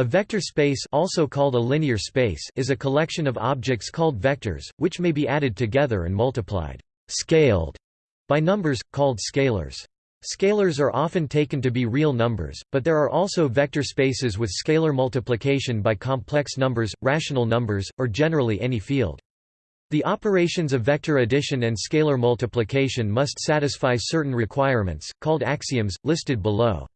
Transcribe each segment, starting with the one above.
A vector space also called a linear space is a collection of objects called vectors, which may be added together and multiplied scaled by numbers, called scalars. Scalars are often taken to be real numbers, but there are also vector spaces with scalar multiplication by complex numbers, rational numbers, or generally any field. The operations of vector addition and scalar multiplication must satisfy certain requirements, called axioms, listed below.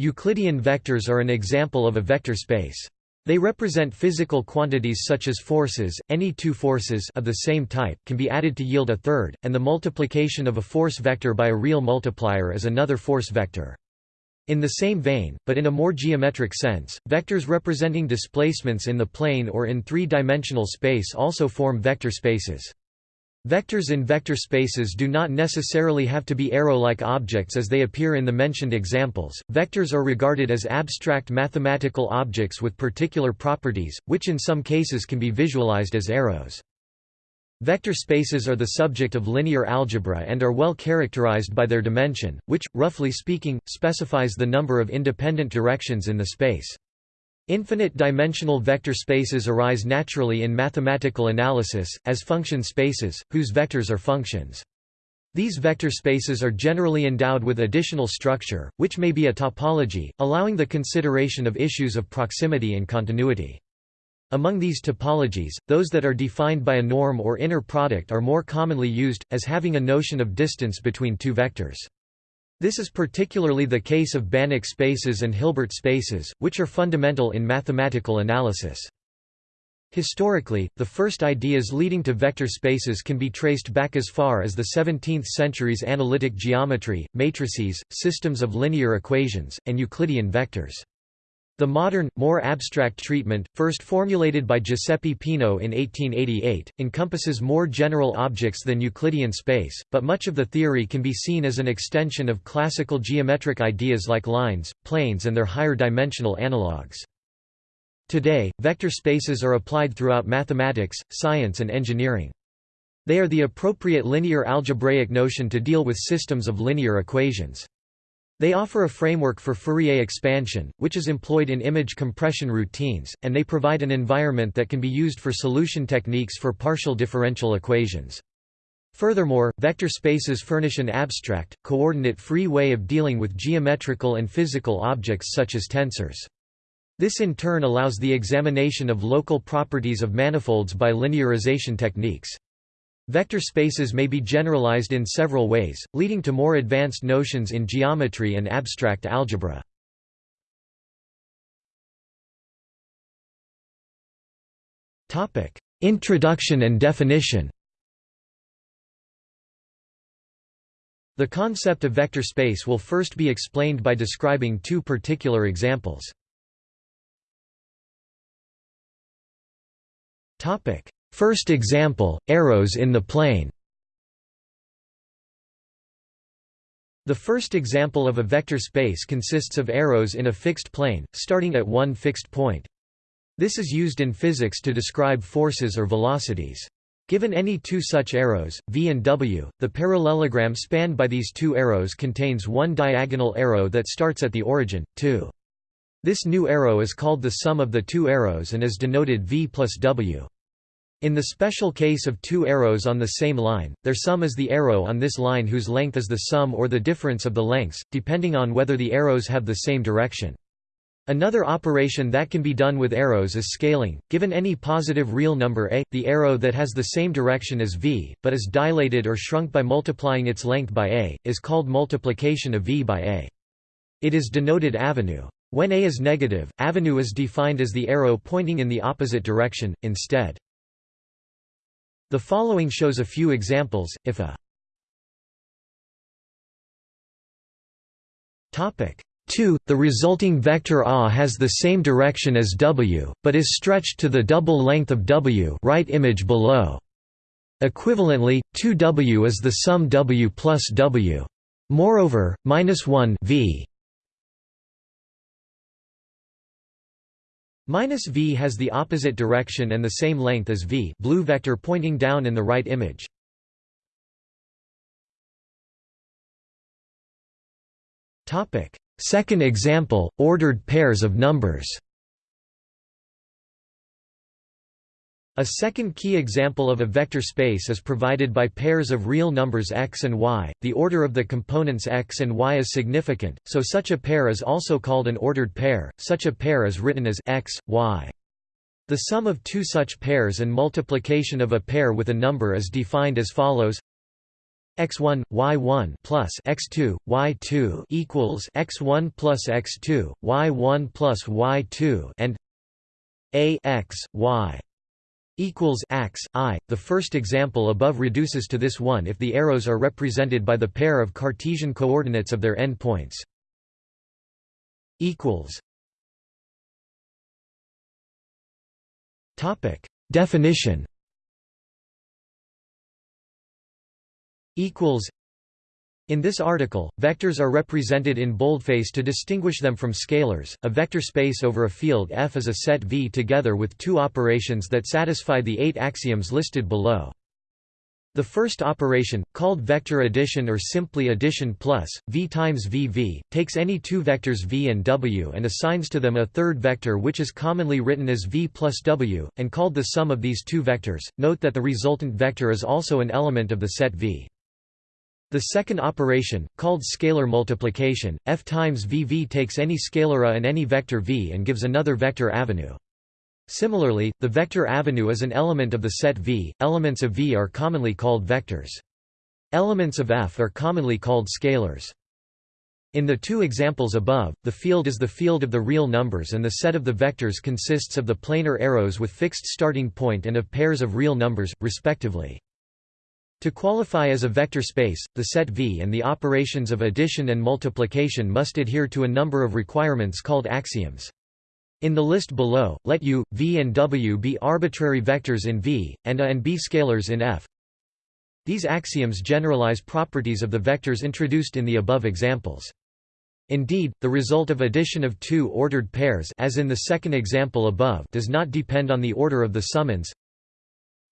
Euclidean vectors are an example of a vector space. They represent physical quantities such as forces. Any two forces of the same type can be added to yield a third, and the multiplication of a force vector by a real multiplier is another force vector. In the same vein, but in a more geometric sense, vectors representing displacements in the plane or in three-dimensional space also form vector spaces. Vectors in vector spaces do not necessarily have to be arrow-like objects as they appear in the mentioned examples. Vectors are regarded as abstract mathematical objects with particular properties, which in some cases can be visualized as arrows. Vector spaces are the subject of linear algebra and are well characterized by their dimension, which, roughly speaking, specifies the number of independent directions in the space. Infinite-dimensional vector spaces arise naturally in mathematical analysis, as function spaces, whose vectors are functions. These vector spaces are generally endowed with additional structure, which may be a topology, allowing the consideration of issues of proximity and continuity. Among these topologies, those that are defined by a norm or inner product are more commonly used, as having a notion of distance between two vectors. This is particularly the case of Banach spaces and Hilbert spaces, which are fundamental in mathematical analysis. Historically, the first ideas leading to vector spaces can be traced back as far as the 17th century's analytic geometry, matrices, systems of linear equations, and Euclidean vectors. The modern, more abstract treatment, first formulated by Giuseppe Peano in 1888, encompasses more general objects than Euclidean space, but much of the theory can be seen as an extension of classical geometric ideas like lines, planes and their higher dimensional analogues. Today, vector spaces are applied throughout mathematics, science and engineering. They are the appropriate linear algebraic notion to deal with systems of linear equations. They offer a framework for Fourier expansion, which is employed in image compression routines, and they provide an environment that can be used for solution techniques for partial differential equations. Furthermore, vector spaces furnish an abstract, coordinate-free way of dealing with geometrical and physical objects such as tensors. This in turn allows the examination of local properties of manifolds by linearization techniques. Vector spaces may be generalized in several ways, leading to more advanced notions in geometry and abstract algebra. Introduction and definition The concept of vector space will first be explained by describing two particular examples. First example, arrows in the plane The first example of a vector space consists of arrows in a fixed plane, starting at one fixed point. This is used in physics to describe forces or velocities. Given any two such arrows, v and w, the parallelogram spanned by these two arrows contains one diagonal arrow that starts at the origin, 2. This new arrow is called the sum of the two arrows and is denoted v plus w. In the special case of two arrows on the same line, their sum is the arrow on this line whose length is the sum or the difference of the lengths, depending on whether the arrows have the same direction. Another operation that can be done with arrows is scaling. Given any positive real number a, the arrow that has the same direction as v, but is dilated or shrunk by multiplying its length by a, is called multiplication of v by a. It is denoted avenue. When a is negative, avenue is defined as the arrow pointing in the opposite direction, instead. The following shows a few examples, if a topic 2, the resulting vector A has the same direction as W, but is stretched to the double length of W right image below. Equivalently, 2W is the sum W plus W. Moreover, minus 1 v Minus v has the opposite direction and the same length as v blue vector pointing down in the right image. Second example, ordered pairs of numbers A second key example of a vector space is provided by pairs of real numbers x and y. The order of the components x and y is significant, so such a pair is also called an ordered pair. Such a pair is written as x, y. The sum of two such pairs and multiplication of a pair with a number is defined as follows: x1 y1 plus x2 y2 equals x1 plus x2 y1 plus y2 and a x y equals ax i. The first example above reduces to this one if the arrows are represented by the pair of Cartesian coordinates of their endpoints. Equals. Topic definition. Equals. In this article, vectors are represented in boldface to distinguish them from scalars. A vector space over a field F is a set V together with two operations that satisfy the eight axioms listed below. The first operation, called vector addition or simply addition plus, v times vv, takes any two vectors v and w and assigns to them a third vector which is commonly written as v plus w, and called the sum of these two vectors. Note that the resultant vector is also an element of the set v. The second operation, called scalar multiplication, f times vv takes any scalar a and any vector v and gives another vector avenue. Similarly, the vector avenue is an element of the set V. Elements of V are commonly called vectors. Elements of F are commonly called scalars. In the two examples above, the field is the field of the real numbers and the set of the vectors consists of the planar arrows with fixed starting point and of pairs of real numbers, respectively. To qualify as a vector space, the set V and the operations of addition and multiplication must adhere to a number of requirements called axioms. In the list below, let U, V and W be arbitrary vectors in V, and A and B scalars in F. These axioms generalize properties of the vectors introduced in the above examples. Indeed, the result of addition of two ordered pairs as in the second example above does not depend on the order of the summands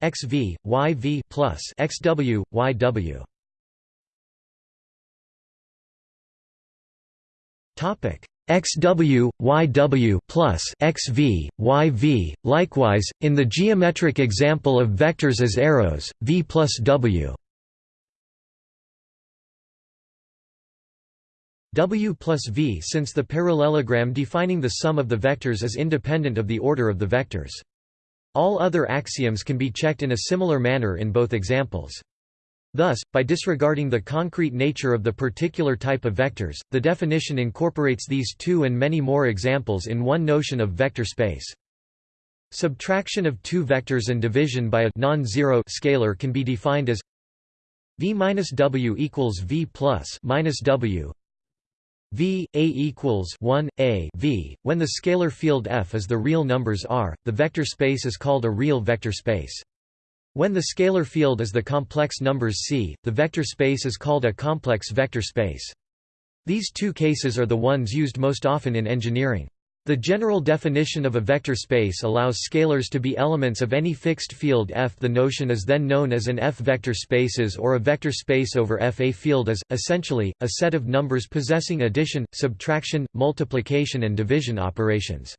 xv, yv plus xw, yw. Topic xw, yw plus xv, yv. Likewise, in the geometric example of vectors as arrows, v plus w. W plus V since the parallelogram defining the sum of the vectors is independent of the order of the vectors. All other axioms can be checked in a similar manner in both examples. Thus, by disregarding the concrete nature of the particular type of vectors, the definition incorporates these two and many more examples in one notion of vector space. Subtraction of two vectors and division by a non-zero scalar can be defined as v minus w equals v plus minus w v a equals 1 a v. When the scalar field f is the real numbers r the vector space is called a real vector space. When the scalar field is the complex numbers c the vector space is called a complex vector space. These two cases are the ones used most often in engineering the general definition of a vector space allows scalars to be elements of any fixed field F. The notion is then known as an F-vector spaces or a vector space over F. A field is, essentially, a set of numbers possessing addition, subtraction, multiplication and division operations.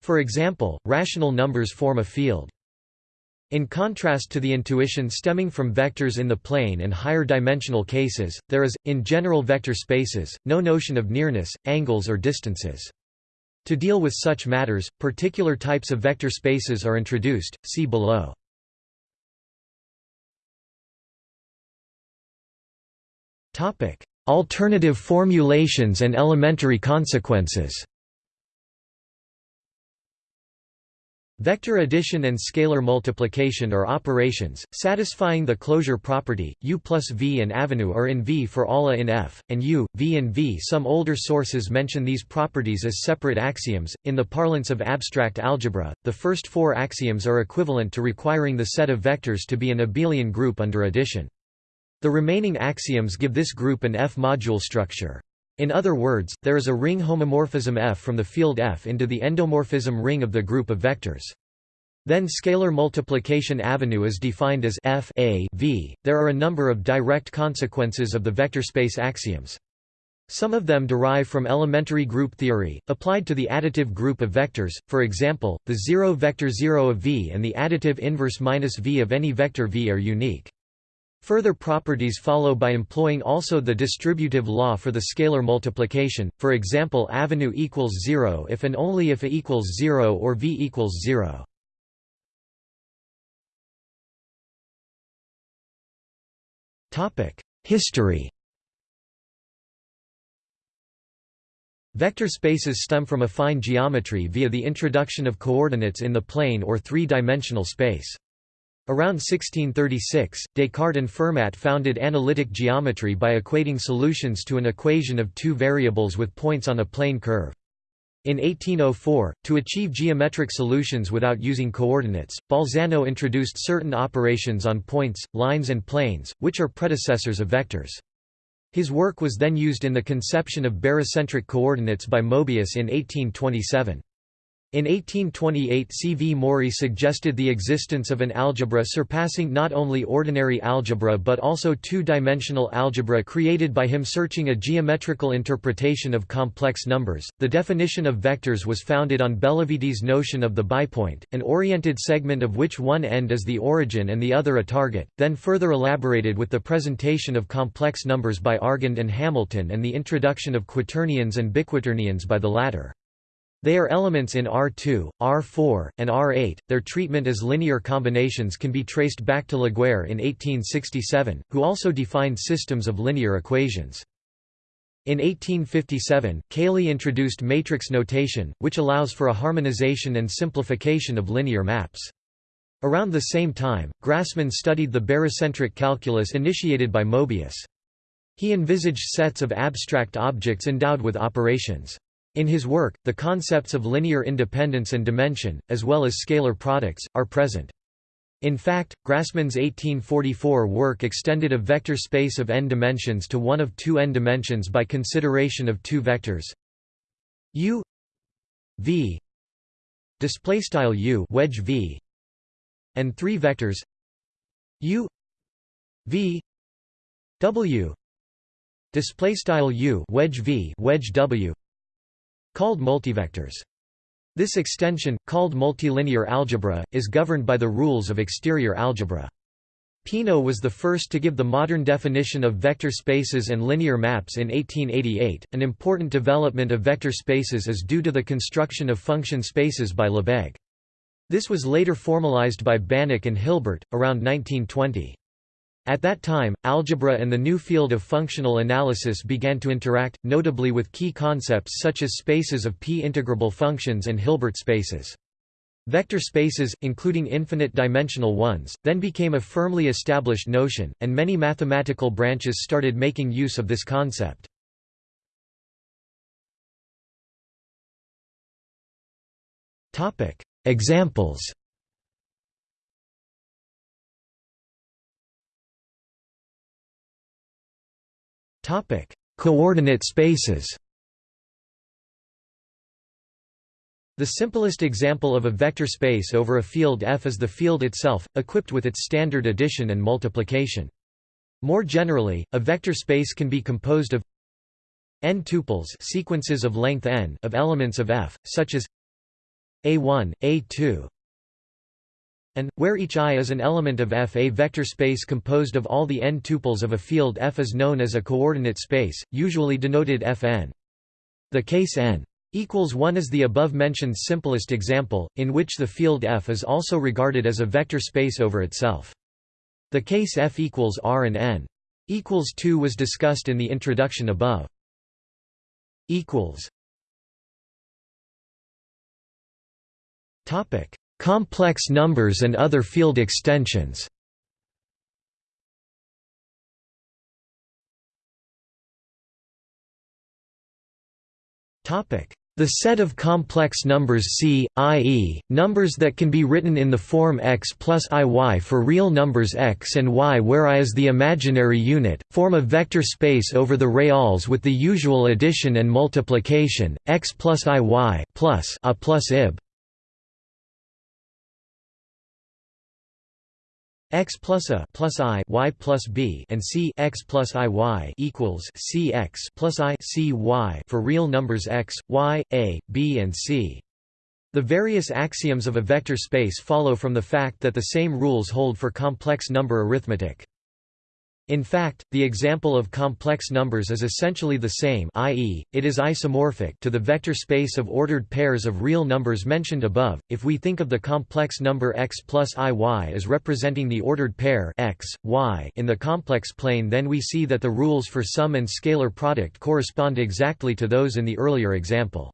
For example, rational numbers form a field. In contrast to the intuition stemming from vectors in the plane and higher dimensional cases, there is, in general vector spaces, no notion of nearness, angles or distances. To deal with such matters, particular types of vector spaces are introduced, see below. Alternative formulations and elementary consequences Vector addition and scalar multiplication are operations, satisfying the closure property, U plus V and avenue are in V for all A in F, and U, V and V. Some older sources mention these properties as separate axioms. In the parlance of abstract algebra, the first four axioms are equivalent to requiring the set of vectors to be an abelian group under addition. The remaining axioms give this group an F-module structure. In other words, there is a ring homomorphism F from the field F into the endomorphism ring of the group of vectors. Then scalar multiplication avenue is defined as F a v. There are a number of direct consequences of the vector space axioms. Some of them derive from elementary group theory, applied to the additive group of vectors, for example, the zero vector 0 of v and the additive inverse minus v of any vector v are unique. Further properties follow by employing also the distributive law for the scalar multiplication, for example avenue equals 0 if and only if a equals 0 or v equals 0. History Vector spaces stem from affine geometry via the introduction of coordinates in the plane or three-dimensional space. Around 1636, Descartes and Fermat founded analytic geometry by equating solutions to an equation of two variables with points on a plane curve. In 1804, to achieve geometric solutions without using coordinates, Bolzano introduced certain operations on points, lines and planes, which are predecessors of vectors. His work was then used in the conception of barycentric coordinates by Mobius in 1827. In 1828 C. V. Mourey suggested the existence of an algebra surpassing not only ordinary algebra but also two-dimensional algebra created by him searching a geometrical interpretation of complex numbers. The definition of vectors was founded on Bellavitis' notion of the bipoint, an oriented segment of which one end is the origin and the other a target, then further elaborated with the presentation of complex numbers by Argand and Hamilton and the introduction of quaternions and biquaternions by the latter. They are elements in R2, R4, and R8. Their treatment as linear combinations can be traced back to Laguerre in 1867, who also defined systems of linear equations. In 1857, Cayley introduced matrix notation, which allows for a harmonization and simplification of linear maps. Around the same time, Grassmann studied the barycentric calculus initiated by Mobius. He envisaged sets of abstract objects endowed with operations. In his work, the concepts of linear independence and dimension, as well as scalar products, are present. In fact, Grassmann's 1844 work extended a vector space of n dimensions to one of two n dimensions by consideration of two vectors. U v display style u wedge v and three vectors. U v w display style u wedge v wedge w called multivectors. This extension, called multilinear algebra, is governed by the rules of exterior algebra. Peano was the first to give the modern definition of vector spaces and linear maps in 1888. An important development of vector spaces is due to the construction of function spaces by Lebesgue. This was later formalized by Banach and Hilbert, around 1920. At that time, algebra and the new field of functional analysis began to interact, notably with key concepts such as spaces of p-integrable functions and Hilbert spaces. Vector spaces, including infinite-dimensional ones, then became a firmly established notion, and many mathematical branches started making use of this concept. Examples Topic: Coordinate spaces. The simplest example of a vector space over a field F is the field itself, equipped with its standard addition and multiplication. More generally, a vector space can be composed of n tuples sequences of length n of elements of F, such as a1, a2, and, where each i is an element of F a vector space composed of all the n tuples of a field F is known as a coordinate space, usually denoted Fn. The case n equals 1 is the above-mentioned simplest example, in which the field F is also regarded as a vector space over itself. The case F equals R and n equals 2 was discussed in the introduction above. equals Topic Complex numbers and other field extensions the set of complex numbers C, i.e., numbers that can be written in the form x plus iy for real numbers x and y where i is the imaginary unit, form a vector space over the reals with the usual addition and multiplication, x plus iy plus a plus ib. X plus a plus i y plus b and c x plus i y equals c x plus i c y for real numbers x, y, a, b and c. The various axioms of a vector space follow from the fact that the same rules hold for complex number arithmetic. In fact, the example of complex numbers is essentially the same i.e., it is isomorphic to the vector space of ordered pairs of real numbers mentioned above. If we think of the complex number x plus iy as representing the ordered pair x, y in the complex plane then we see that the rules for sum and scalar product correspond exactly to those in the earlier example.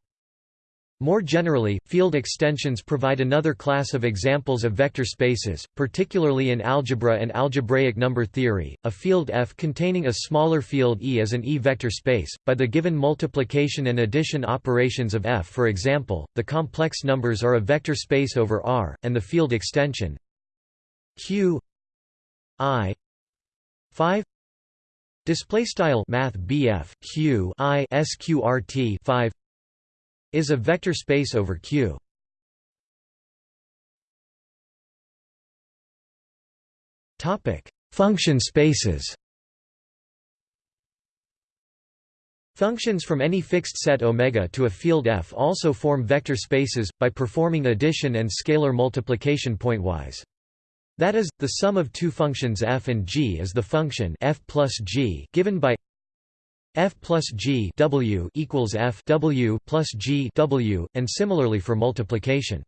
More generally, field extensions provide another class of examples of vector spaces, particularly in algebra and algebraic number theory. A field F containing a smaller field E is an E-vector space. By the given multiplication and addition operations of F, for example, the complex numbers are a vector space over R, and the field extension Q I 5 display style math BF Q I sqrt 5 is a vector space over Q. Topic: Function spaces. Functions from any fixed set omega to a field F also form vector spaces by performing addition and scalar multiplication pointwise. That is, the sum of two functions f and g is the function f plus g given by F plus G W equals F W plus G W, and similarly for multiplication.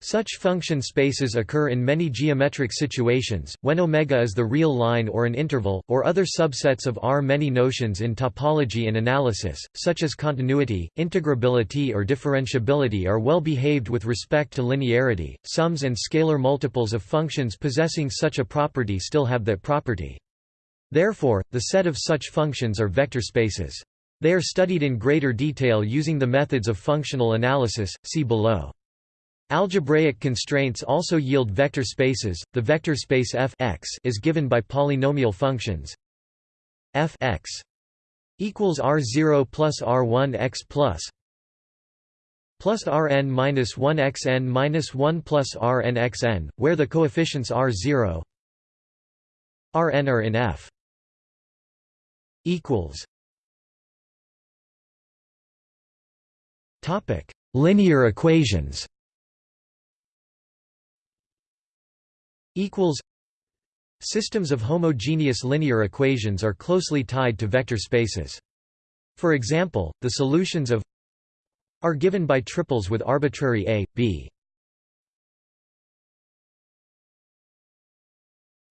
Such function spaces occur in many geometric situations, when omega is the real line or an interval, or other subsets of R. Many notions in topology and analysis, such as continuity, integrability or differentiability are well behaved with respect to linearity. Sums and scalar multiples of functions possessing such a property still have that property. Therefore, the set of such functions are vector spaces. They are studied in greater detail using the methods of functional analysis, see below. Algebraic constraints also yield vector spaces. The vector space f x is given by polynomial functions f x equals r0 plus r1 x plus plus rn minus 1 xn minus 1 plus rn xn, where the coefficients r0 rn are in f equals Topic: Linear equations. Equals. Systems of homogeneous linear equations are closely tied to vector spaces. For example, the solutions of are given by triples with arbitrary a, b.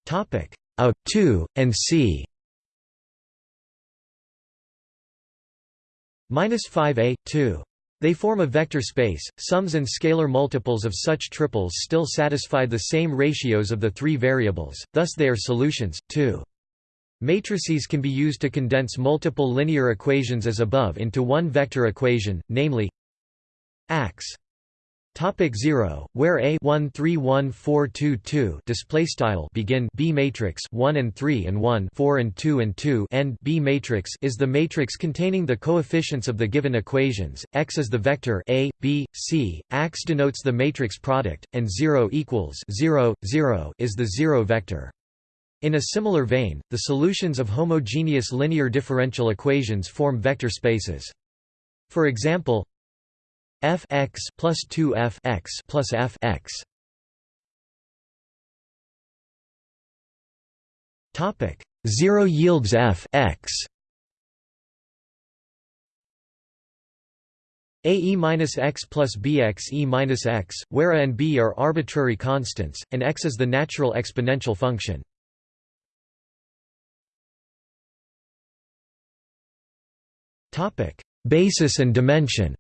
Topic: a, 2, and c. minus 5a, 2. They form a vector space. Sums and scalar multiples of such triples still satisfy the same ratios of the three variables, thus they are solutions, too. Matrices can be used to condense multiple linear equations as above into one vector equation, namely AX Topic 0, where A 1 3 1 4 2 2 display style begin B matrix 1 and 3 and 1 4 and 2 and 2 end B matrix is the matrix containing the coefficients of the given equations. X is the vector A B C. Ax denotes the matrix product, and 0 equals 0 0 is the zero vector. In a similar vein, the solutions of homogeneous linear differential equations form vector spaces. For example, f x plus 2 f x plus f x. Topic 0 yields f x. A e minus x plus bx e minus x, where a and b are arbitrary constants, and x is the natural exponential function. Topic: Basis and dimension.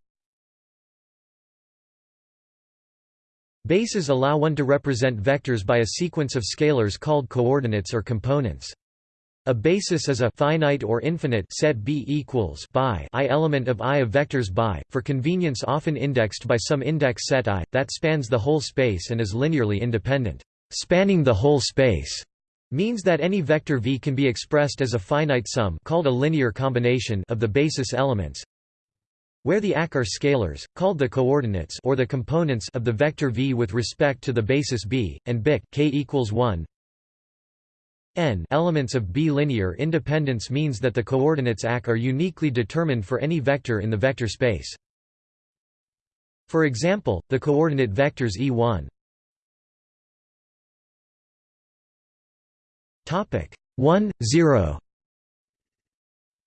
Bases allow one to represent vectors by a sequence of scalars called coordinates or components. A basis is a finite or infinite set B equals by i element of I of vectors by, for convenience often indexed by some index set I, that spans the whole space and is linearly independent. Spanning the whole space means that any vector V can be expressed as a finite sum called a linear combination of the basis elements where the ac are scalars, called the coordinates or the components of the vector v with respect to the basis b, and bic k equals 1 n elements of B-linear independence means that the coordinates ac are uniquely determined for any vector in the vector space. For example, the coordinate vectors e1 topic 1 0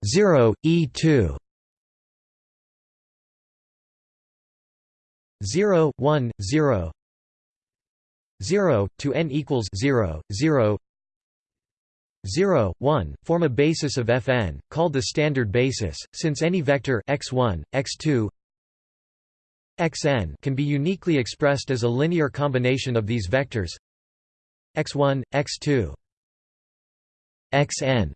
0 e2 0 1 0 0 to n equals 0 0 0, 1, form a basis of Fn, called the standard basis, since any vector x1, x2, xn can be uniquely expressed as a linear combination of these vectors x1, x2, xn.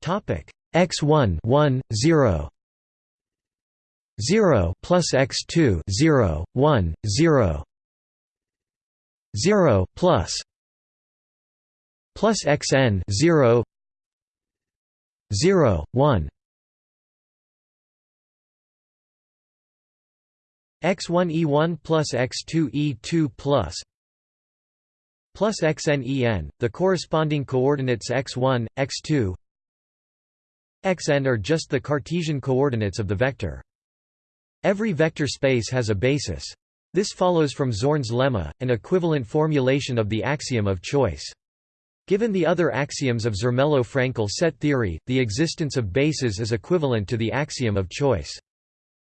Topic x1 1 0 0 plus x2 0 1 0 0 plus plus xn 0 0 1 x1 e1 plus x2 e2 plus plus xn en, the corresponding coordinates x1, x2 xn are just the Cartesian coordinates of the vector. Every vector space has a basis. This follows from Zorn's lemma, an equivalent formulation of the axiom of choice. Given the other axioms of Zermelo-Fraenkel set theory, the existence of bases is equivalent to the axiom of choice.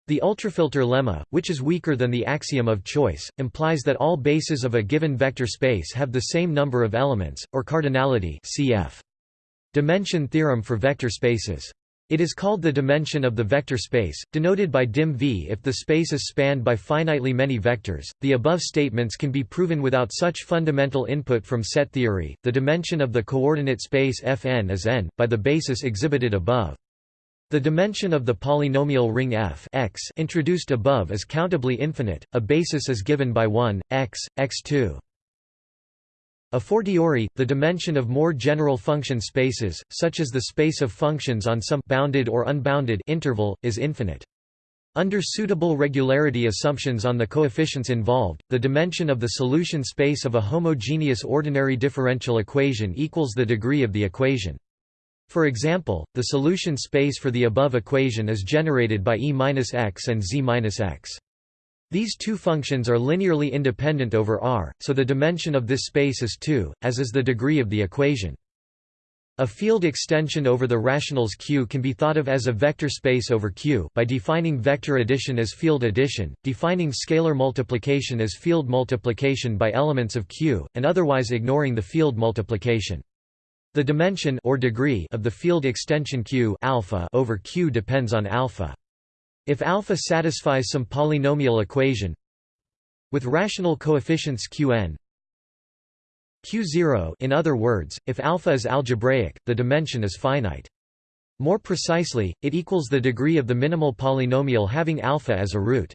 The ultrafilter lemma, which is weaker than the axiom of choice, implies that all bases of a given vector space have the same number of elements, or cardinality cf. Dimension theorem for vector spaces. It is called the dimension of the vector space, denoted by dim v if the space is spanned by finitely many vectors. The above statements can be proven without such fundamental input from set theory. The dimension of the coordinate space Fn is n, by the basis exhibited above. The dimension of the polynomial ring f x introduced above is countably infinite. A basis is given by 1, x, x2. A fortiori, the dimension of more general function spaces, such as the space of functions on some bounded or unbounded interval, is infinite. Under suitable regularity assumptions on the coefficients involved, the dimension of the solution space of a homogeneous ordinary differential equation equals the degree of the equation. For example, the solution space for the above equation is generated by E-x and Z-x. These two functions are linearly independent over R, so the dimension of this space is 2, as is the degree of the equation. A field extension over the rationals Q can be thought of as a vector space over Q by defining vector addition as field addition, defining scalar multiplication as field multiplication by elements of Q, and otherwise ignoring the field multiplication. The dimension or degree of the field extension Q alpha over Q depends on alpha. If alpha satisfies some polynomial equation with rational coefficients qn q0 in other words, if alpha is algebraic, the dimension is finite. More precisely, it equals the degree of the minimal polynomial having alpha as a root.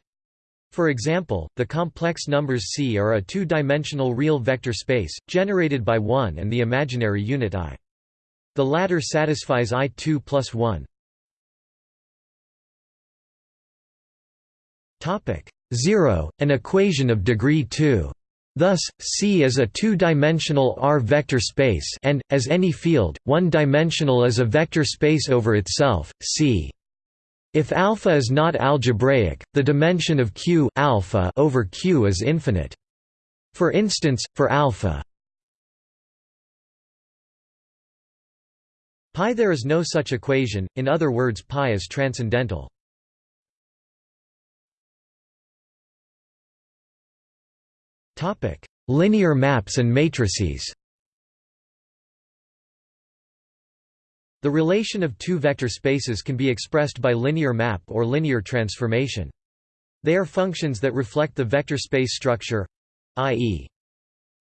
For example, the complex numbers C are a two-dimensional real vector space, generated by 1 and the imaginary unit i. The latter satisfies i2 plus 1. Topic 0, an equation of degree 2. Thus, C is a two-dimensional R vector space and, as any field, one-dimensional is a vector space over itself, C. If alpha is not algebraic, the dimension of Q alpha over Q is infinite. For instance, for alpha pi there is no such equation, in other words pi is transcendental. Topic: Linear maps and matrices. The relation of two vector spaces can be expressed by linear map or linear transformation. They are functions that reflect the vector space structure, i.e.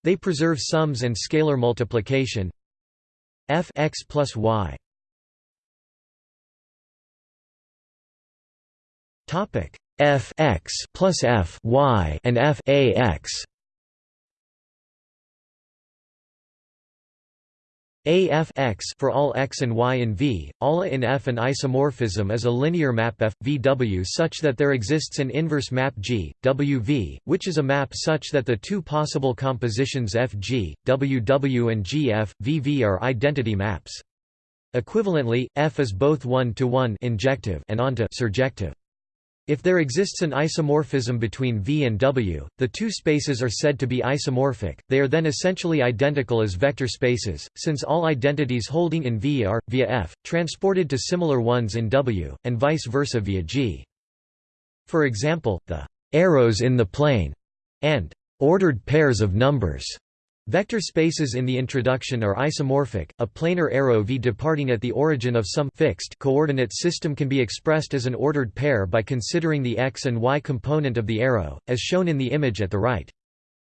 they preserve sums and scalar multiplication f x plus y. Topic f x plus f y and f a x. A f x for all x and y in V, ALA in F an isomorphism is a linear map F, VW such that there exists an inverse map G, WV, which is a map such that the two possible compositions FG, WW and GF, VV are identity maps. Equivalently, F is both one-to-one injective and onto surjective. If there exists an isomorphism between V and W, the two spaces are said to be isomorphic, they are then essentially identical as vector spaces, since all identities holding in V are, via F, transported to similar ones in W, and vice versa via G. For example, the arrows in the plane and ordered pairs of numbers Vector spaces in the introduction are isomorphic. A planar arrow v departing at the origin of some fixed coordinate system can be expressed as an ordered pair by considering the x and y component of the arrow, as shown in the image at the right.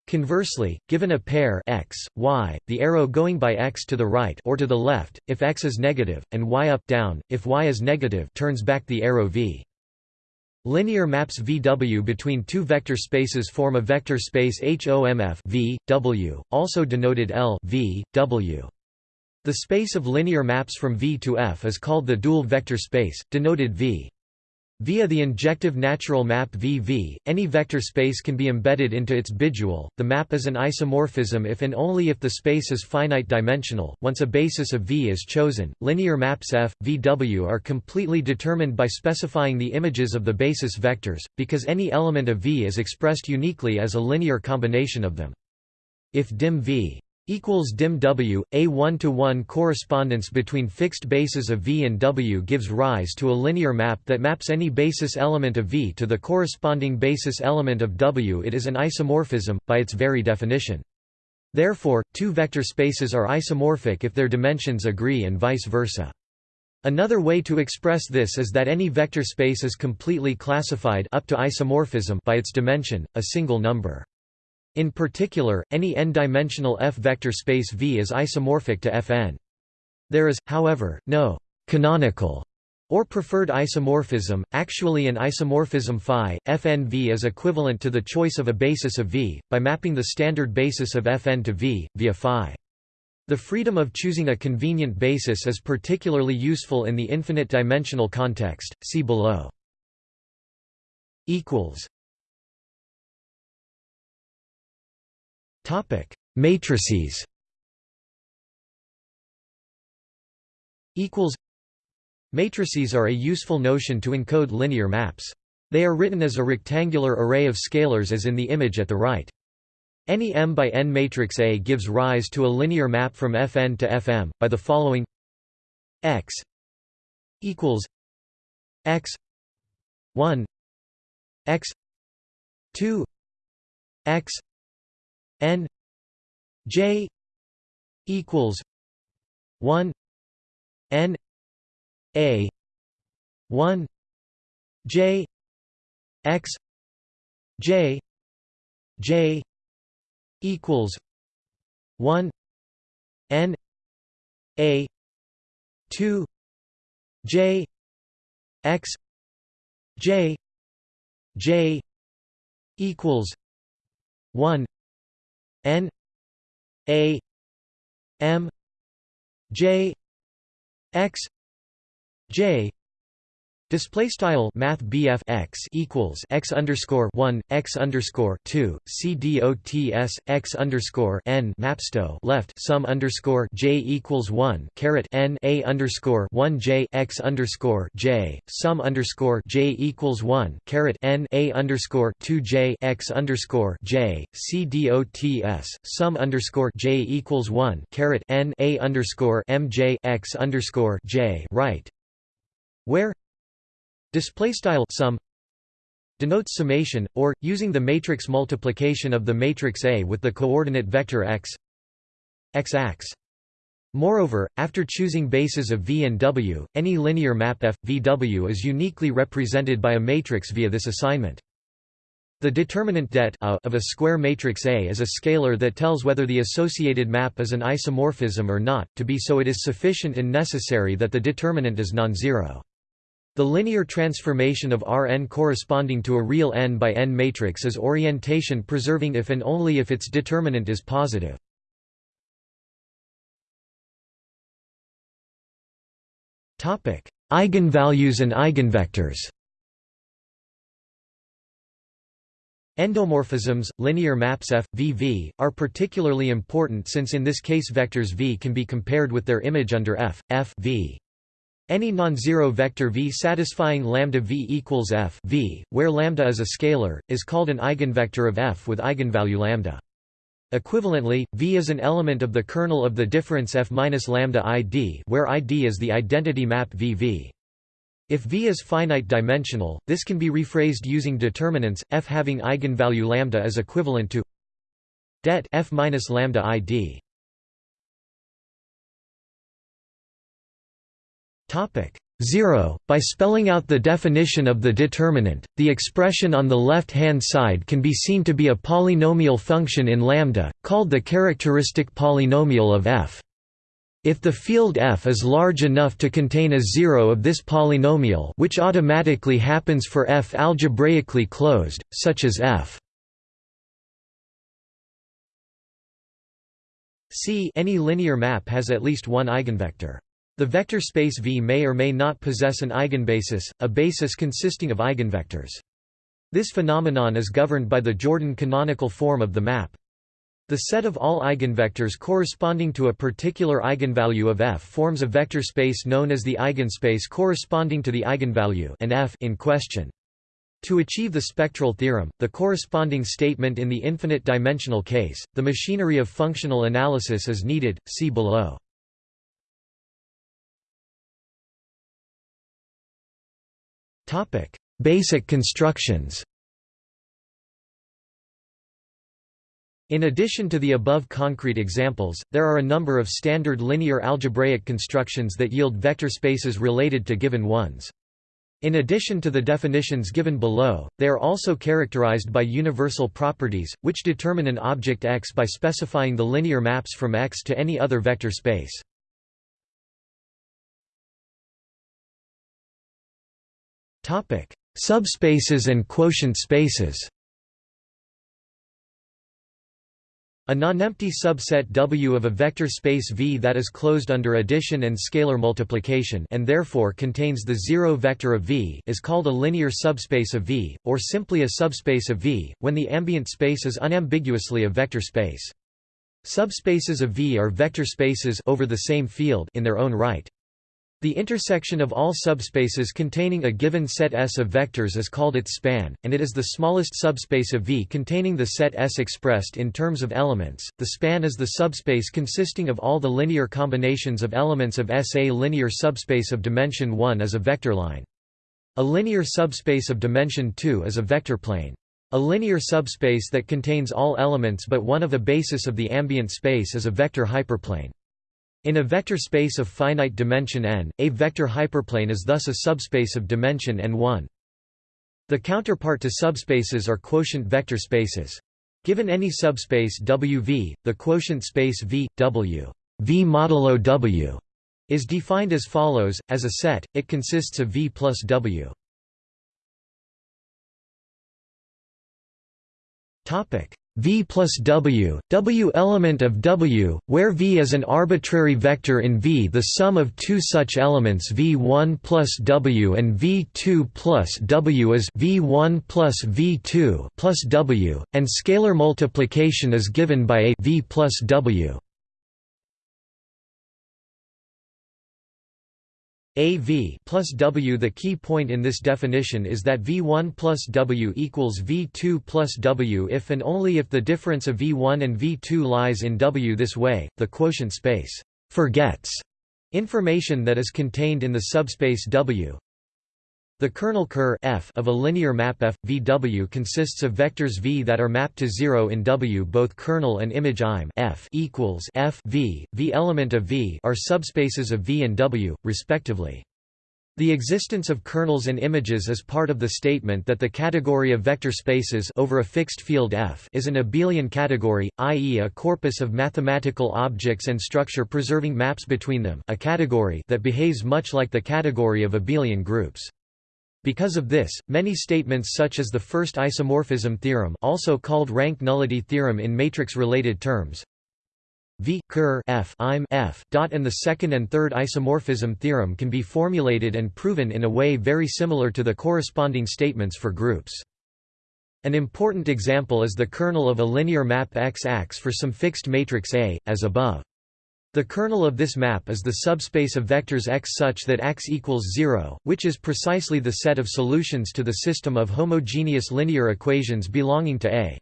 Conversely, given a pair x, y, the arrow going by x to the right or to the left, if x is negative, and y up down, if y is negative turns back the arrow v. Linear maps VW between two vector spaces form a vector space HOMF v, w, also denoted L v, w. The space of linear maps from V to F is called the dual vector space, denoted V. Via the injective natural map VV, any vector space can be embedded into its bidual. The map is an isomorphism if and only if the space is finite dimensional. Once a basis of V is chosen, linear maps F, VW are completely determined by specifying the images of the basis vectors, because any element of V is expressed uniquely as a linear combination of them. If dim V equals dim W, a one-to-one -one correspondence between fixed bases of V and W gives rise to a linear map that maps any basis element of V to the corresponding basis element of W. It is an isomorphism, by its very definition. Therefore, two vector spaces are isomorphic if their dimensions agree and vice versa. Another way to express this is that any vector space is completely classified up to isomorphism by its dimension, a single number. In particular, any n-dimensional F-vector space V is isomorphic to Fn. There is, however, no «canonical» or preferred isomorphism, actually an isomorphism phi, Fnv is equivalent to the choice of a basis of V, by mapping the standard basis of Fn to V, via phi. The freedom of choosing a convenient basis is particularly useful in the infinite dimensional context, see below. Topic: Matrices. Equals. Matrices are a useful notion to encode linear maps. They are written as a rectangular array of scalars as in the image at the right. Any M by N matrix A gives rise to a linear map from Fn to Fm, by the following x equals x 1 x 2 x n j equals 1 n a 1 j x j j equals 1 n a 2 j x j j equals 1 N A M J X J Display style Math BF x equals x underscore one x underscore two C D O T S x underscore n mapsto left sum underscore j equals one caret n a underscore one j x underscore j sum underscore j equals one caret n a underscore two j x underscore j C D O T S sum underscore j equals one caret n a underscore m j x underscore j right. Where Display style sum denotes summation, or, using the matrix multiplication of the matrix A with the coordinate vector x x Moreover, after choosing bases of V and W, any linear map F, VW is uniquely represented by a matrix via this assignment. The determinant det of a square matrix A is a scalar that tells whether the associated map is an isomorphism or not, to be so it is sufficient and necessary that the determinant is non-zero. The linear transformation of Rn corresponding to a real n by n matrix is orientation preserving if and only if its determinant is positive. Topic: Eigenvalues and eigenvectors Endomorphisms, linear maps F, V, V, are particularly important since in this case vectors V can be compared with their image under F, F v. Any non-zero vector V satisfying lambda V equals F v, where lambda is a scalar, is called an eigenvector of F with eigenvalue lambda. Equivalently, V is an element of the kernel of the difference F minus lambda ID, where ID is the identity map VV. If V is finite dimensional, this can be rephrased using determinants, F having eigenvalue lambda is equivalent to det F minus lambda ID. Topic 0. By spelling out the definition of the determinant, the expression on the left-hand side can be seen to be a polynomial function in lambda, called the characteristic polynomial of f. If the field F is large enough to contain a zero of this polynomial which automatically happens for F algebraically closed, such as F C any linear map has at least one eigenvector. The vector space V may or may not possess an eigenbasis, a basis consisting of eigenvectors. This phenomenon is governed by the Jordan canonical form of the map. The set of all eigenvectors corresponding to a particular eigenvalue of f forms a vector space known as the eigenspace corresponding to the eigenvalue and f in question. To achieve the spectral theorem, the corresponding statement in the infinite dimensional case, the machinery of functional analysis is needed, see below. Basic constructions In addition to the above concrete examples, there are a number of standard linear algebraic constructions that yield vector spaces related to given ones. In addition to the definitions given below, they are also characterized by universal properties, which determine an object X by specifying the linear maps from X to any other vector space. Subspaces and quotient spaces A nonempty subset W of a vector space V that is closed under addition and scalar multiplication and therefore contains the zero vector of V is called a linear subspace of V, or simply a subspace of V, when the ambient space is unambiguously a vector space. Subspaces of V are vector spaces over the same field in their own right. The intersection of all subspaces containing a given set S of vectors is called its span, and it is the smallest subspace of V containing the set S expressed in terms of elements. The span is the subspace consisting of all the linear combinations of elements of S. A linear subspace of dimension 1 is a vector line. A linear subspace of dimension 2 is a vector plane. A linear subspace that contains all elements but one of a basis of the ambient space is a vector hyperplane. In a vector space of finite dimension n, a vector hyperplane is thus a subspace of dimension n1. The counterpart to subspaces are quotient vector spaces. Given any subspace Wv, the quotient space V, W v modulo W is defined as follows, as a set, it consists of V plus W. V plus W, W element of W, where V is an arbitrary vector in V the sum of two such elements V1 plus W and V2 plus W is V1 plus V2 plus W, and scalar multiplication is given by a V plus W. AV plus W The key point in this definition is that V1 plus W equals V2 plus W if and only if the difference of V1 and V2 lies in W this way, the quotient space forgets information that is contained in the subspace W. The kernel Ker f of a linear map F, VW consists of vectors V that are mapped to 0 in W. Both kernel and image im f equals f v, v element of V are subspaces of V and W, respectively. The existence of kernels and images is part of the statement that the category of vector spaces over a fixed field F is an abelian category, i.e. a corpus of mathematical objects and structure preserving maps between them a category that behaves much like the category of abelian groups. Because of this, many statements such as the first isomorphism theorem also called rank nullity theorem in matrix-related terms v ker f im f dot and the second and third isomorphism theorem can be formulated and proven in a way very similar to the corresponding statements for groups. An important example is the kernel of a linear map X-Ax for some fixed matrix A, as above. The kernel of this map is the subspace of vectors X such that X equals 0, which is precisely the set of solutions to the system of homogeneous linear equations belonging to A.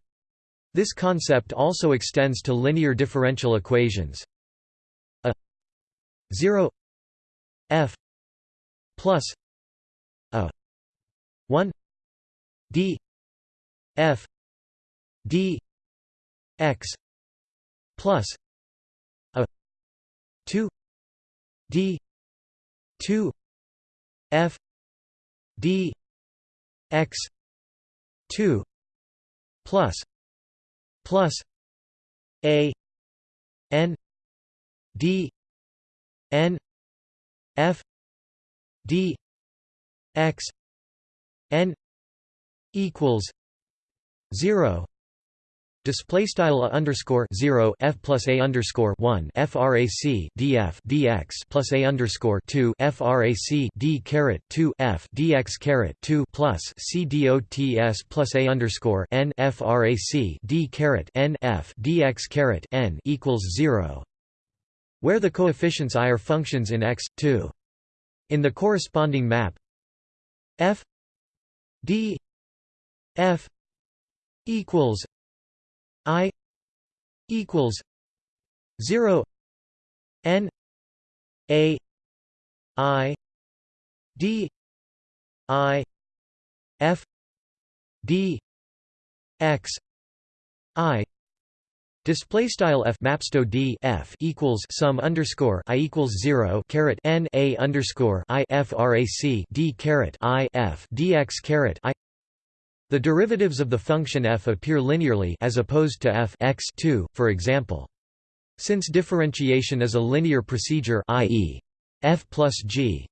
This concept also extends to linear differential equations. A 0 f plus a 1 d f d x plus 2 d 2 f d x 2 plus plus a n d n f d x n equals 0 Display style a underscore zero f plus a underscore one frac df dx plus a underscore two frac d caret two f dx caret two plus c dots plus a underscore n frac d caret n f dx caret n equals zero, where the coefficients i are functions in x two. In the corresponding map, f d f equals I equals zero N A I D I F D X I. Display style f mapsto d f equals sum underscore i equals zero caret n a underscore i frac d caret i f dx caret i the derivatives of the function f appear linearly as opposed to f x 2, for example. Since differentiation is a linear procedure i.e. f plus g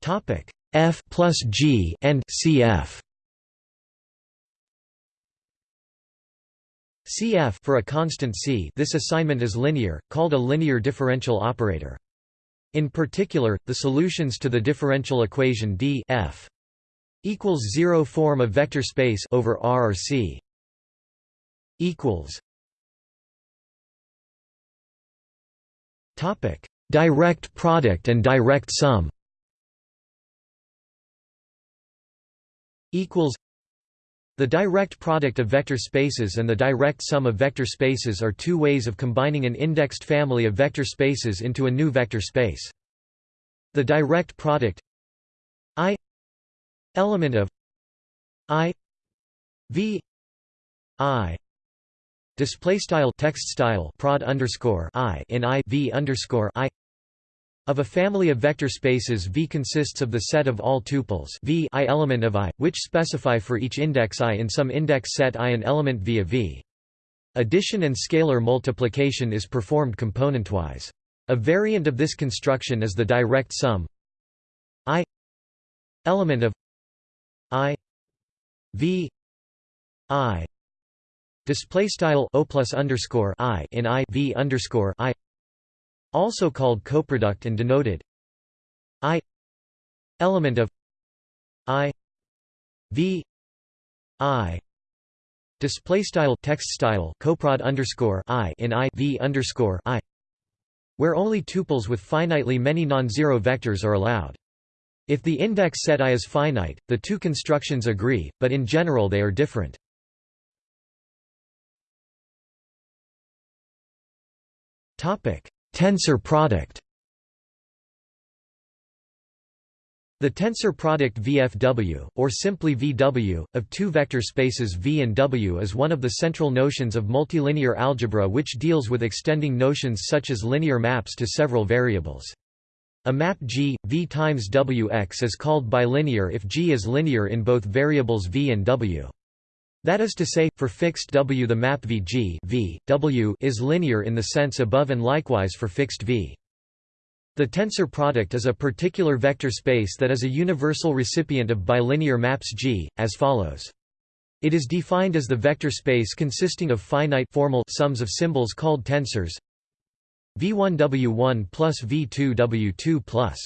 topic f plus g and cf cf for a constant c this assignment is linear called a linear differential operator in particular, the solutions to the differential equation d f equals 0 form a vector space over R or C equals topic direct product and direct sum equals the direct product of vector spaces and the direct sum of vector spaces are two ways of combining an indexed family of vector spaces into a new vector space. The direct product i element of i v i display style text style prod underscore i in i v underscore i of a family of vector spaces V consists of the set of all tuples v i element of i, which specify for each index i in some index set i an element V of V. Addition and scalar multiplication is performed componentwise. A variant of this construction is the direct sum i element of i v i display style o plus underscore i in i v underscore i also called coproduct and denoted i element of i v i display style text style coprod underscore i in i v underscore i where only tuples with finitely many non-zero vectors are allowed. If the index set I is finite, the two constructions agree, but in general they are different. Topic: Tensor product The tensor product VFW, or simply VW, of two vector spaces V and W is one of the central notions of multilinear algebra which deals with extending notions such as linear maps to several variables. A map G, V times Wx is called bilinear if G is linear in both variables V and W. That is to say, for fixed W the map Vg v, w is linear in the sense above and likewise for fixed V. The tensor product is a particular vector space that is a universal recipient of bilinear maps G, as follows. It is defined as the vector space consisting of finite formal sums of symbols called tensors v1w1 plus v2w2 plus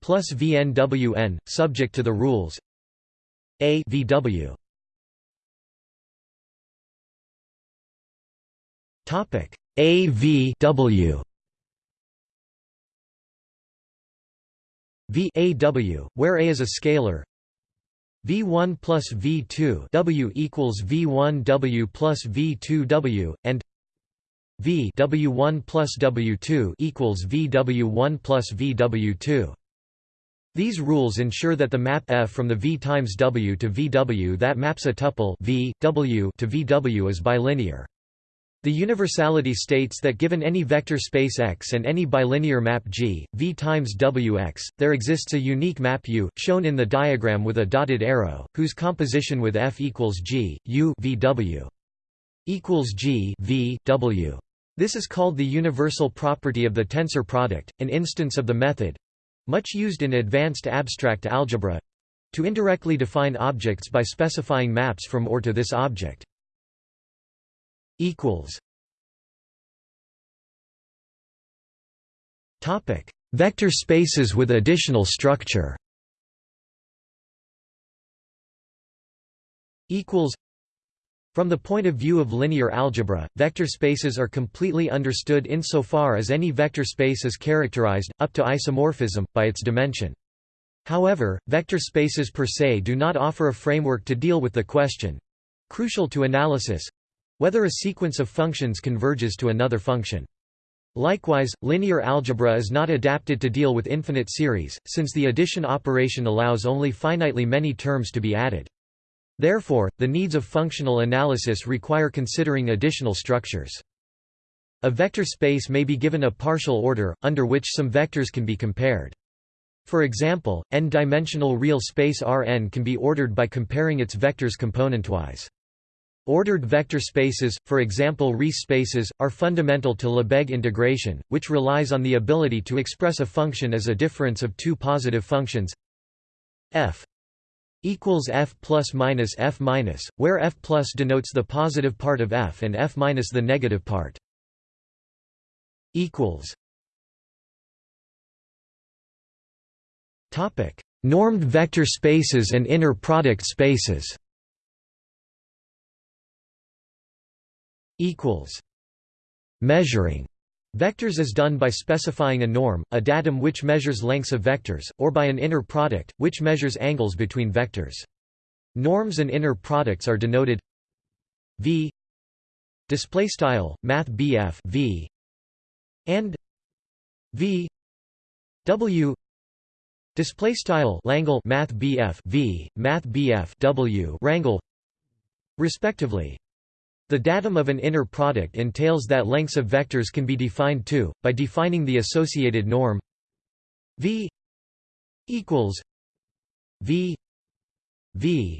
plus vnwn, subject to the rules a vw topic. A v where a is a scalar. V1 plus v2 w equals v1 w plus v2 w and v w1 plus w2 equals vw1 plus vw2 these rules ensure that the map F from the V times W to VW that maps a tuple v, w to VW is bilinear. The universality states that given any vector space X and any bilinear map G, V times Wx, there exists a unique map U, shown in the diagram with a dotted arrow, whose composition with F equals G, U VW equals G V W. This is called the universal property of the tensor product, an instance of the method, much used in advanced abstract algebra to indirectly define objects by specifying maps from or to this object. Topic: Vector spaces with additional structure. Equals. From the point of view of linear algebra, vector spaces are completely understood insofar as any vector space is characterized, up to isomorphism, by its dimension. However, vector spaces per se do not offer a framework to deal with the question—crucial to analysis—whether a sequence of functions converges to another function. Likewise, linear algebra is not adapted to deal with infinite series, since the addition operation allows only finitely many terms to be added. Therefore, the needs of functional analysis require considering additional structures. A vector space may be given a partial order, under which some vectors can be compared. For example, n-dimensional real space Rn can be ordered by comparing its vectors componentwise. Ordered vector spaces, for example Riesz spaces, are fundamental to Lebesgue integration, which relies on the ability to express a function as a difference of two positive functions f equals f plus minus f minus, where f plus denotes the positive part of f and f minus the negative part. Equals. Topic: Normed vector spaces and inner product spaces. Equals. Measuring Vectors is done by specifying a norm, a datum which measures lengths of vectors, or by an inner product, which measures angles between vectors. Norms and inner products are denoted v display style math v and v w display style langle math v math w rangle respectively the datum of an inner product entails that lengths of vectors can be defined too, by defining the associated norm v equals v v.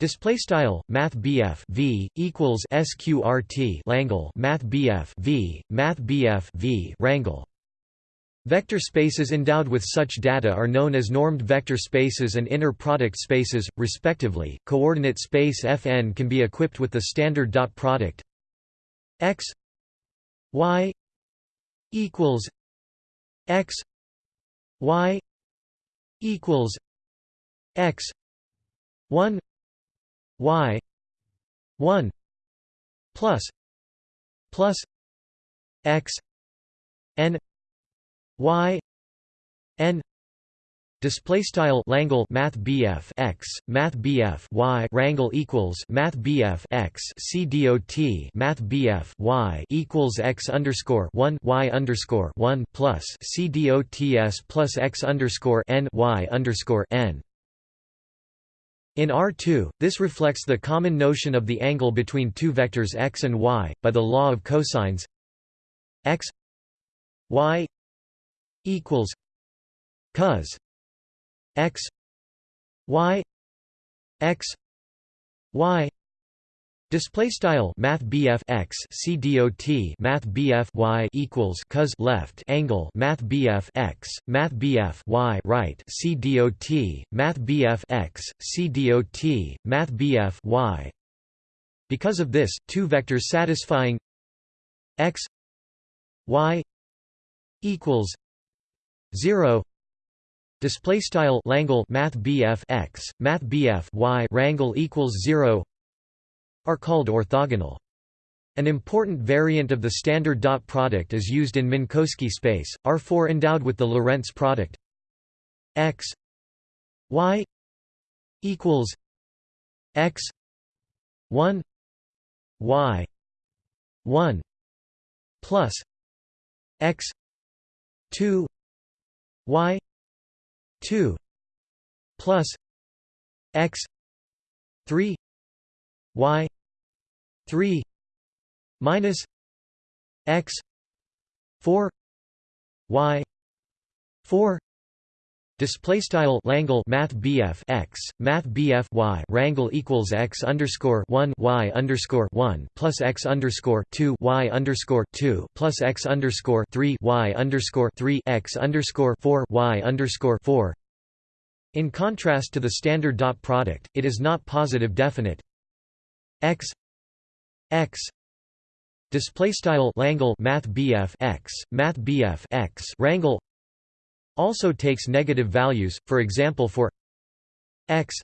Display style Math V equals SQRT Langle Math bf V Math bf V Rangle Vector spaces endowed with such data are known as normed vector spaces and inner product spaces, respectively. Coordinate space Fn can be equipped with the standard dot product x y equals x y equals x 1 y 1 plus plus x n y n display style Langle math BF x math BF y rangle equals math BF x c dot math BF y equals x underscore 1 y underscore 1 plus c dots plus x underscore n y underscore n. In R2, this reflects the common notion of the angle between two vectors x and y, by the law of cosines. X y equals cos x y x y Display style Math x C dot Math y equals cos left angle Math x Math y right C dot Math x C dot Math y. Because of this, two vectors satisfying x y equals 0 display style Langle Math x Math y rangle equals 0 are called orthogonal. An important variant of the standard dot product is used in Minkowski space, R4 endowed with the Lorentz product x y equals x 1 y 1 plus x 2 y 2 plus x 3 y 3 minus x 4 y 4 Display style Langle Math BF x Math BF y rangle equals x underscore one y underscore one plus x underscore two y underscore two plus x underscore three y underscore three x underscore four y underscore four. In contrast to the standard dot product, it is not positive definite x x display style Langle Math BF x Math BF x rangle also takes negative values for example for x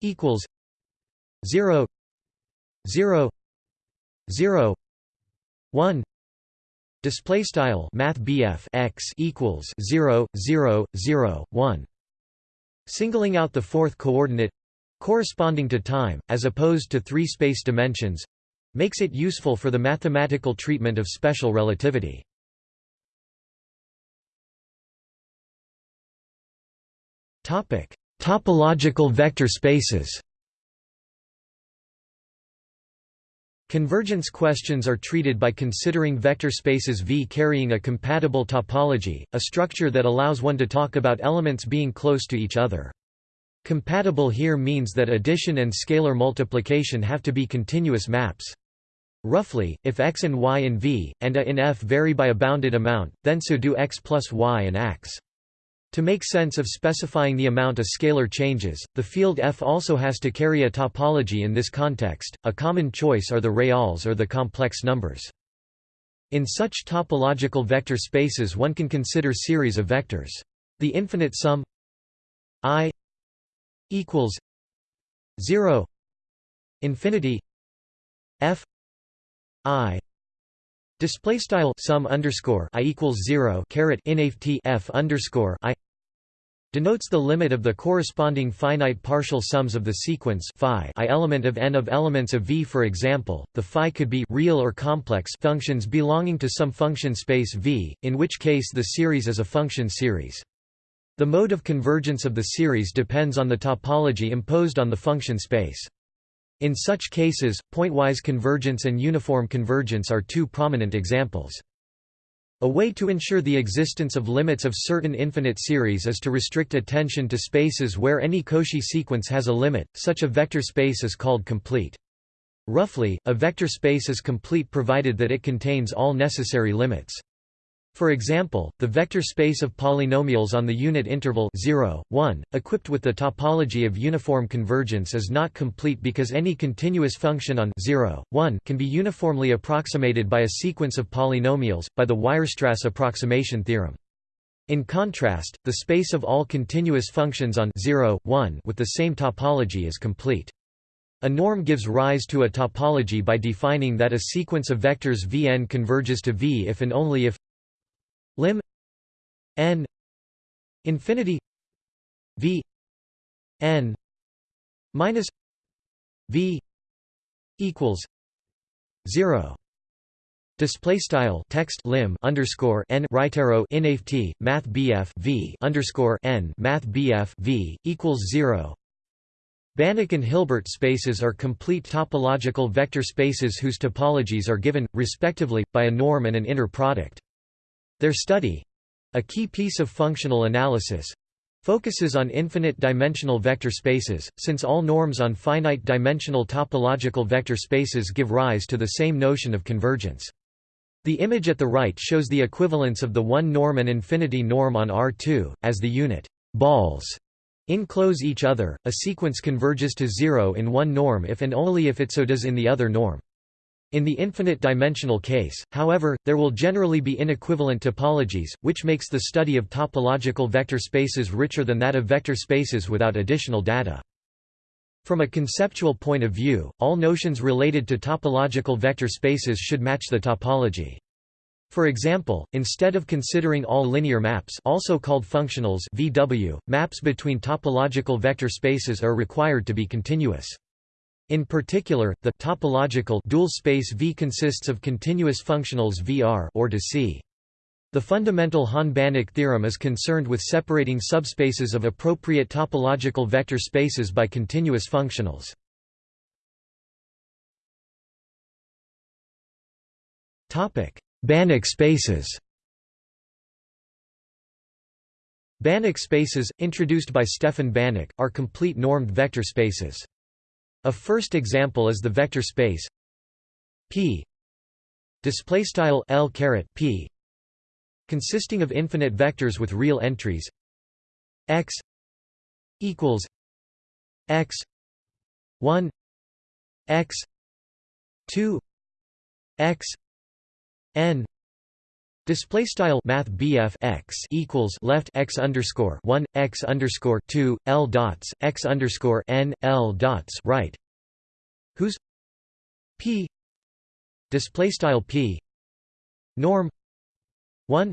equals 0 0 0 1 display style math x equals 0 0 0 1 singling out the fourth coordinate corresponding to time, as opposed to three space dimensions makes it useful for the mathematical treatment of special relativity. Topological vector spaces Convergence questions are treated by considering vector spaces V carrying a compatible topology, a structure that allows one to talk about elements being close to each other. Compatible here means that addition and scalar multiplication have to be continuous maps. Roughly, if x and y in V, and a in F vary by a bounded amount, then so do x plus y and x. To make sense of specifying the amount a scalar changes, the field F also has to carry a topology in this context. A common choice are the reals or the complex numbers. In such topological vector spaces one can consider series of vectors. The infinite sum i equals 0 infinity f i display style sum underscore i equals 0 caret inft f underscore i denotes the limit of the corresponding finite partial sums of the sequence phi i element of n of elements of V. For example, the phi could be real or complex functions belonging to some function space V, in which case the series is a function series. The mode of convergence of the series depends on the topology imposed on the function space. In such cases, pointwise convergence and uniform convergence are two prominent examples. A way to ensure the existence of limits of certain infinite series is to restrict attention to spaces where any Cauchy sequence has a limit, such a vector space is called complete. Roughly, a vector space is complete provided that it contains all necessary limits. For example, the vector space of polynomials on the unit interval 0, 1, equipped with the topology of uniform convergence is not complete because any continuous function on 0, 1 can be uniformly approximated by a sequence of polynomials, by the Weierstrass approximation theorem. In contrast, the space of all continuous functions on 0, 1 with the same topology is complete. A norm gives rise to a topology by defining that a sequence of vectors Vn converges to V if and only if n infinity v n minus v equals 0 Display style text lim underscore n right arrow inft math bf v underscore n math bf v equals zero. Banach and Hilbert spaces are complete topological vector spaces whose topologies are given, respectively, by a norm and an inner product. Their study a key piece of functional analysis focuses on infinite-dimensional vector spaces, since all norms on finite-dimensional topological vector spaces give rise to the same notion of convergence. The image at the right shows the equivalence of the one norm and infinity norm on R2, as the unit balls enclose each other, a sequence converges to zero in one norm if and only if it so does in the other norm. In the infinite-dimensional case, however, there will generally be inequivalent topologies, which makes the study of topological vector spaces richer than that of vector spaces without additional data. From a conceptual point of view, all notions related to topological vector spaces should match the topology. For example, instead of considering all linear maps also called functionals VW, maps between topological vector spaces are required to be continuous. In particular, the topological dual space V consists of continuous functionals VR or to C. The fundamental Hahn-Banach theorem is concerned with separating subspaces of appropriate topological vector spaces by continuous functionals. Topic: Banach spaces. Banach spaces, introduced by Stefan Banach, are complete normed vector spaces. A first example is the vector space P. Display style L caret P consisting of infinite vectors with real entries. X equals x 1 x 2 x n Display style Math BF x equals left x underscore one x underscore two L dots x underscore n L dots right. Whose P display style P norm one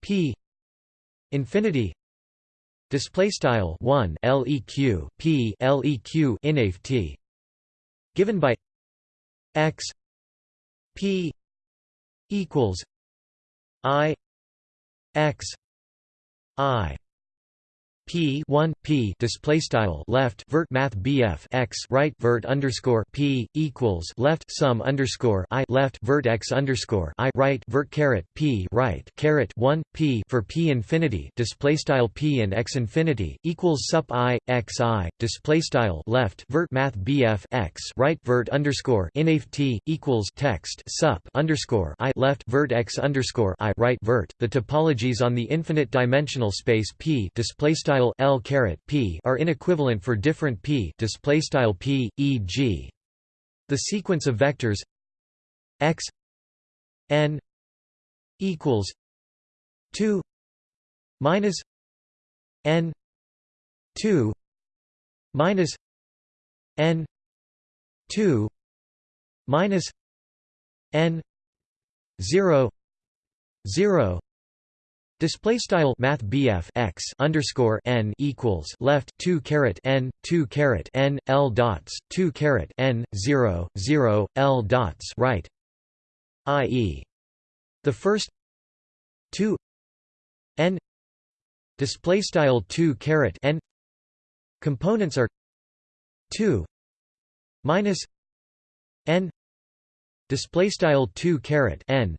P infinity display style 1 leq p leq inaf t given by x p equals I X I P one P display style left vert Math BF X right vert underscore P equals left sum underscore I left vert X underscore I right vert caret P right caret one P for P infinity display style P and X infinity equals sup I X I display style left vert Math BF X right vert underscore inaf T equals text sup underscore I left vert X underscore I right vert. The topologies on the infinite dimensional space P display style style L caret P are inequivalent for different P display style P e.g. the sequence of vectors x n equals 2 minus n 2 minus n 2 minus n 0 0 Display style Math BF x underscore n equals left two caret n two caret n l dots two caret n zero zero l dots right, i.e. the first two n display style two caret n components are two minus n display style two caret n.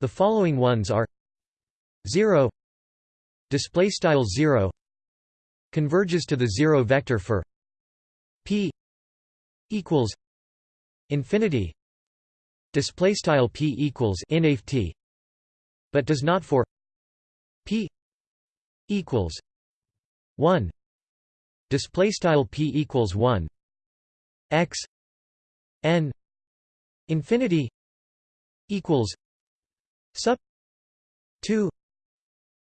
The following ones are 0 display style 0 converges to the zero vector for p equals infinity display style p equals t but does not for p equals 1 display style p equals 1 x n infinity equals sub 2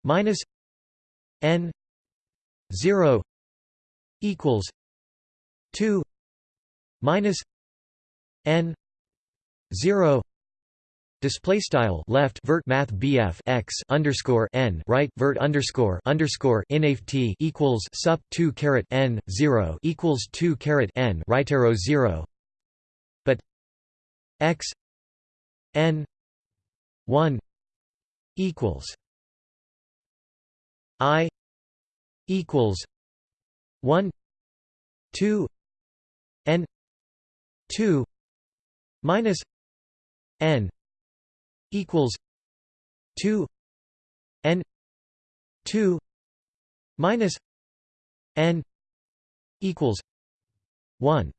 minus n 0 equals 2 minus n 0 Display style left vert math BF x underscore n right vert underscore underscore t equals sup two caret n zero equals two caret n right arrow zero, but x n one equals I equals one two N two minus N equals two N two minus n equals 1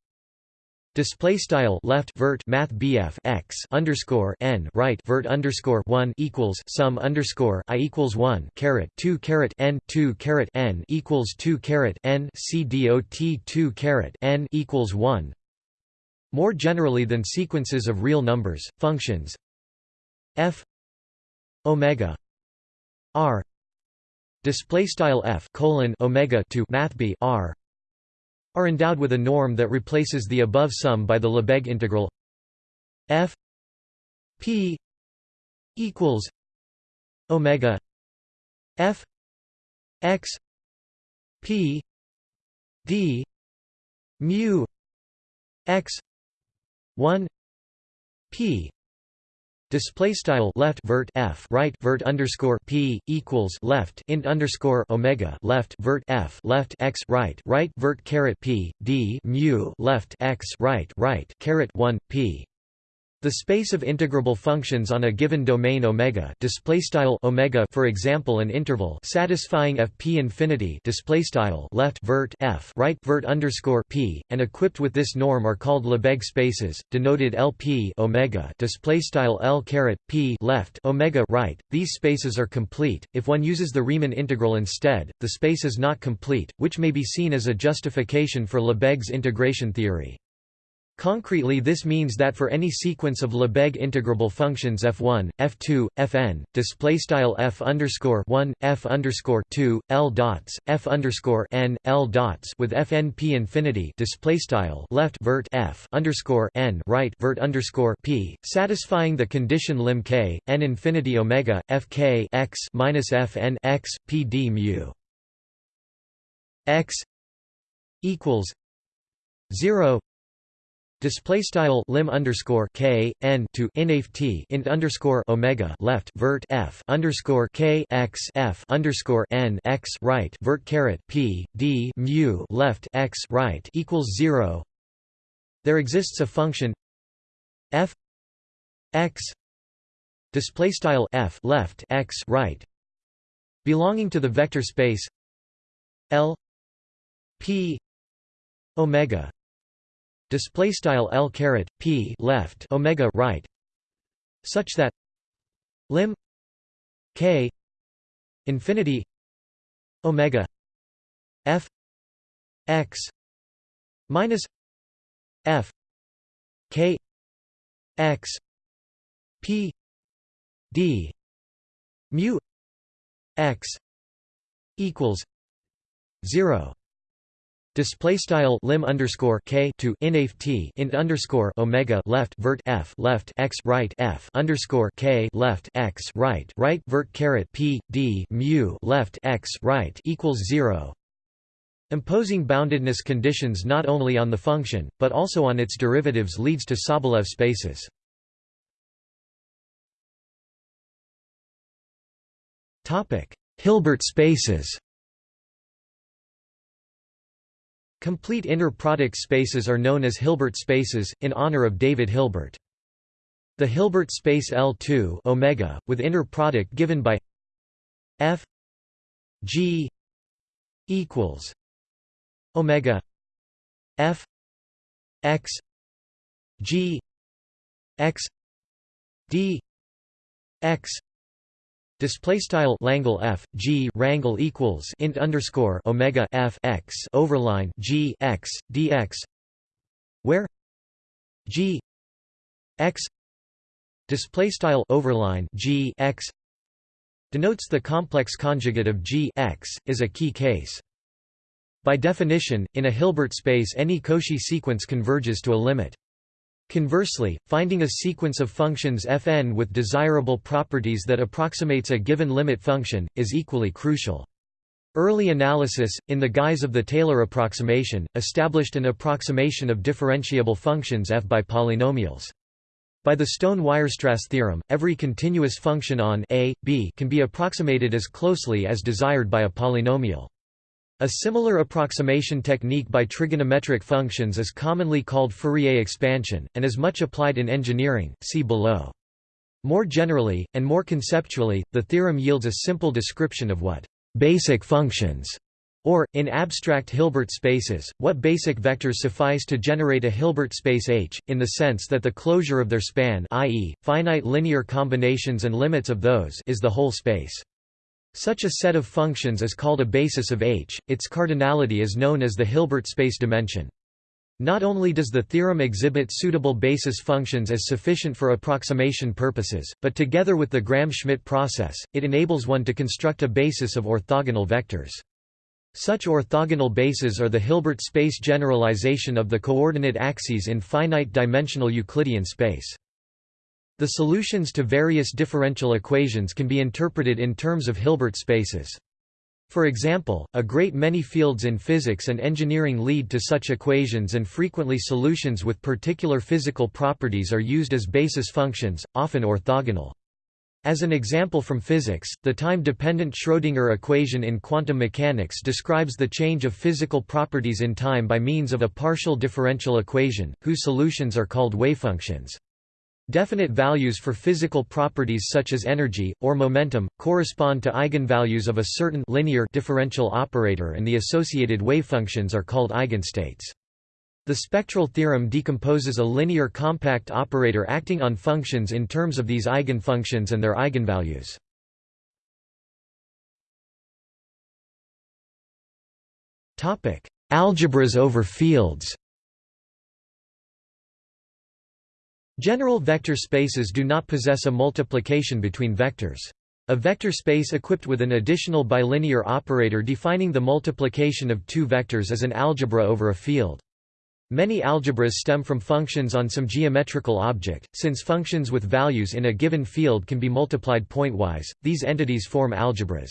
Display style left vert math BF x underscore n right vert underscore one equals sum underscore i equals one caret two caret n two caret n equals two caret n c dot two caret n equals one. More generally than sequences of real numbers, functions f omega r display style f colon omega to math b r are endowed with a norm that replaces the above sum by the Lebesgue integral f p equals omega f x p d mu x 1 p Display style left vert f right vert underscore p equals left int underscore omega left vert f left x right right vert caret p d mu left x right right caret one p the space of integrable functions on a given domain omega omega for example an interval satisfying f p infinity left vert f right vert underscore p and equipped with this norm are called Lebesgue spaces denoted LP omega display style L caret p left omega right. These spaces are complete. If one uses the Riemann integral instead the space is not complete which may be seen as a justification for Lebesgue's integration theory Concretely this means that for any sequence of Lebesgue integrable functions f1, f2, fn, display style f underscore 1, f underscore 2, l dots, f underscore n, l dots with fn p infinity display style left vert f underscore n right vert underscore p, satisfying the condition lim k n infinity omega fk x minus fn x p d mu. X equals zero Display style lim underscore k n to inaf t int underscore omega left vert f underscore k x f underscore n x right vert caret p d mu left x right equals zero. There exists a function f x display style f left x right belonging to the vector space L p omega display style L caret P left omega right such that lim K infinity omega F X minus F K X P D mu X equals zero Display style lim underscore k to inaf t int underscore omega left vert f left x right f underscore k left x right right vert caret p d mu left x right equals zero. Imposing boundedness conditions not only on the function, but also on its derivatives leads to Sobolev spaces. Topic: Hilbert spaces Complete inner product spaces are known as Hilbert spaces, in honor of David Hilbert. The Hilbert space L2 omega, with inner product given by f g equals omega f x g x d x Display style Langle F G rangle equals int underscore Omega F X overline G X DX where G X display style overline G X denotes the complex conjugate of G X is a key case. By definition, in a Hilbert space any Cauchy sequence converges to a limit. Conversely, finding a sequence of functions fn with desirable properties that approximates a given limit function, is equally crucial. Early analysis, in the guise of the Taylor approximation, established an approximation of differentiable functions f by polynomials. By the Stone-Weierstrass theorem, every continuous function on a, b can be approximated as closely as desired by a polynomial. A similar approximation technique by trigonometric functions is commonly called Fourier expansion, and is much applied in engineering, see below. More generally, and more conceptually, the theorem yields a simple description of what basic functions Or, in abstract Hilbert spaces, what basic vectors suffice to generate a Hilbert space H, in the sense that the closure of their span i.e., finite linear combinations and limits of those is the whole space. Such a set of functions is called a basis of H, its cardinality is known as the Hilbert space dimension. Not only does the theorem exhibit suitable basis functions as sufficient for approximation purposes, but together with the Gram-Schmidt process, it enables one to construct a basis of orthogonal vectors. Such orthogonal bases are the Hilbert space generalization of the coordinate axes in finite-dimensional Euclidean space. The solutions to various differential equations can be interpreted in terms of Hilbert spaces. For example, a great many fields in physics and engineering lead to such equations and frequently solutions with particular physical properties are used as basis functions, often orthogonal. As an example from physics, the time-dependent Schrödinger equation in quantum mechanics describes the change of physical properties in time by means of a partial differential equation, whose solutions are called wavefunctions. Definite values for physical properties such as energy, or momentum, correspond to eigenvalues of a certain linear differential operator and the associated wavefunctions are called eigenstates. The spectral theorem decomposes a linear compact operator acting on functions in terms of these eigenfunctions and their eigenvalues. Algebras over fields General vector spaces do not possess a multiplication between vectors. A vector space equipped with an additional bilinear operator defining the multiplication of two vectors is an algebra over a field. Many algebras stem from functions on some geometrical object, since functions with values in a given field can be multiplied pointwise, these entities form algebras.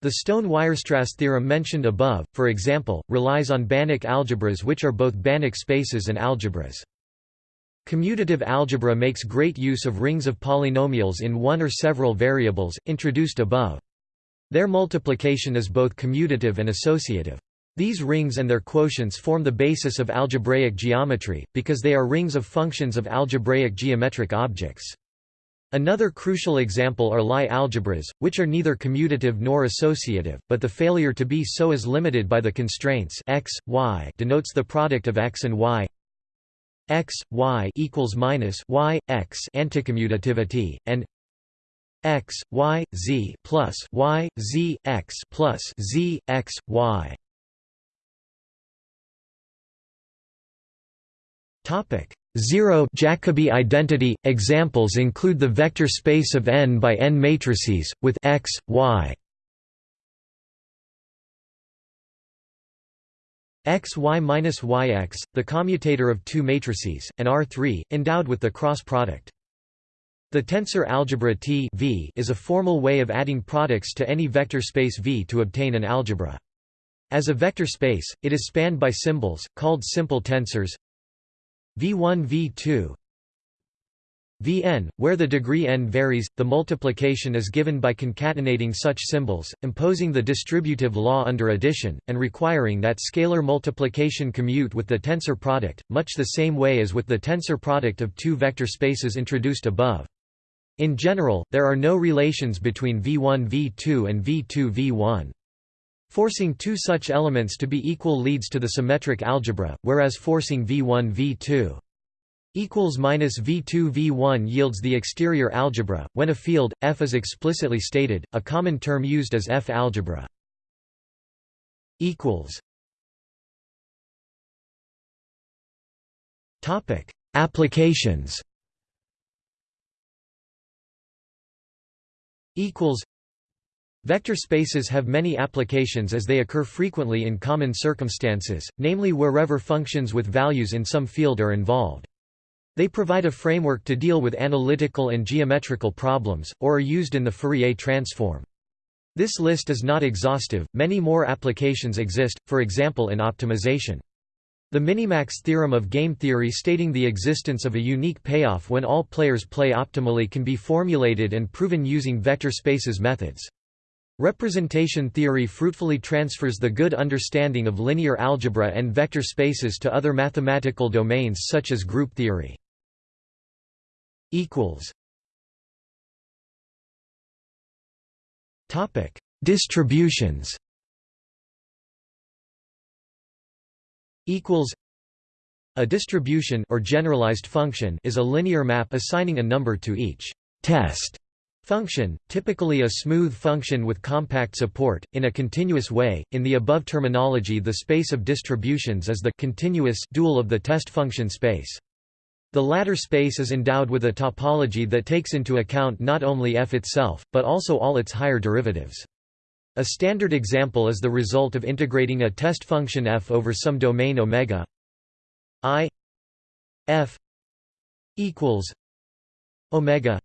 The Stone-Weierstrass theorem mentioned above, for example, relies on Banach algebras which are both Banach spaces and algebras. Commutative algebra makes great use of rings of polynomials in one or several variables, introduced above. Their multiplication is both commutative and associative. These rings and their quotients form the basis of algebraic geometry, because they are rings of functions of algebraic geometric objects. Another crucial example are Lie algebras, which are neither commutative nor associative, but the failure to be so is limited by the constraints x, y denotes the product of x and y x, y equals minus y, x anticommutativity, and x, y, z plus y, z, x plus z, x, y. Topic 0 Jacobi identity examples include the vector space of n by n matrices with x, y. x y minus yx, the commutator of two matrices, and R3, endowed with the cross product. The tensor algebra T v is a formal way of adding products to any vector space V to obtain an algebra. As a vector space, it is spanned by symbols, called simple tensors V1 V2 Vn, where the degree n varies, the multiplication is given by concatenating such symbols, imposing the distributive law under addition, and requiring that scalar multiplication commute with the tensor product, much the same way as with the tensor product of two vector spaces introduced above. In general, there are no relations between V1 V2 and V2 V1. Forcing two such elements to be equal leads to the symmetric algebra, whereas forcing V1 V2 equals minus V2 V1 yields the exterior algebra. When a field F is explicitly stated, a common term used is F algebra. Equals. Topic: Applications. Equals. Vector spaces have many applications as they occur frequently in common circumstances, namely wherever functions with values in some field are involved. They provide a framework to deal with analytical and geometrical problems, or are used in the Fourier transform. This list is not exhaustive, many more applications exist, for example in optimization. The minimax theorem of game theory stating the existence of a unique payoff when all players play optimally can be formulated and proven using vector spaces methods. Representation theory fruitfully transfers the good understanding of linear algebra and vector spaces to other mathematical domains such as group theory. Distributions equals a distribution or generalized function is a linear map assigning a number to each test function, typically a smooth function with compact support, in a continuous way. In the above terminology, the space of distributions is the continuous dual of the test function space. The latter space is endowed with a topology that takes into account not only f itself, but also all its higher derivatives. A standard example is the result of integrating a test function f over some domain omega i f equals omega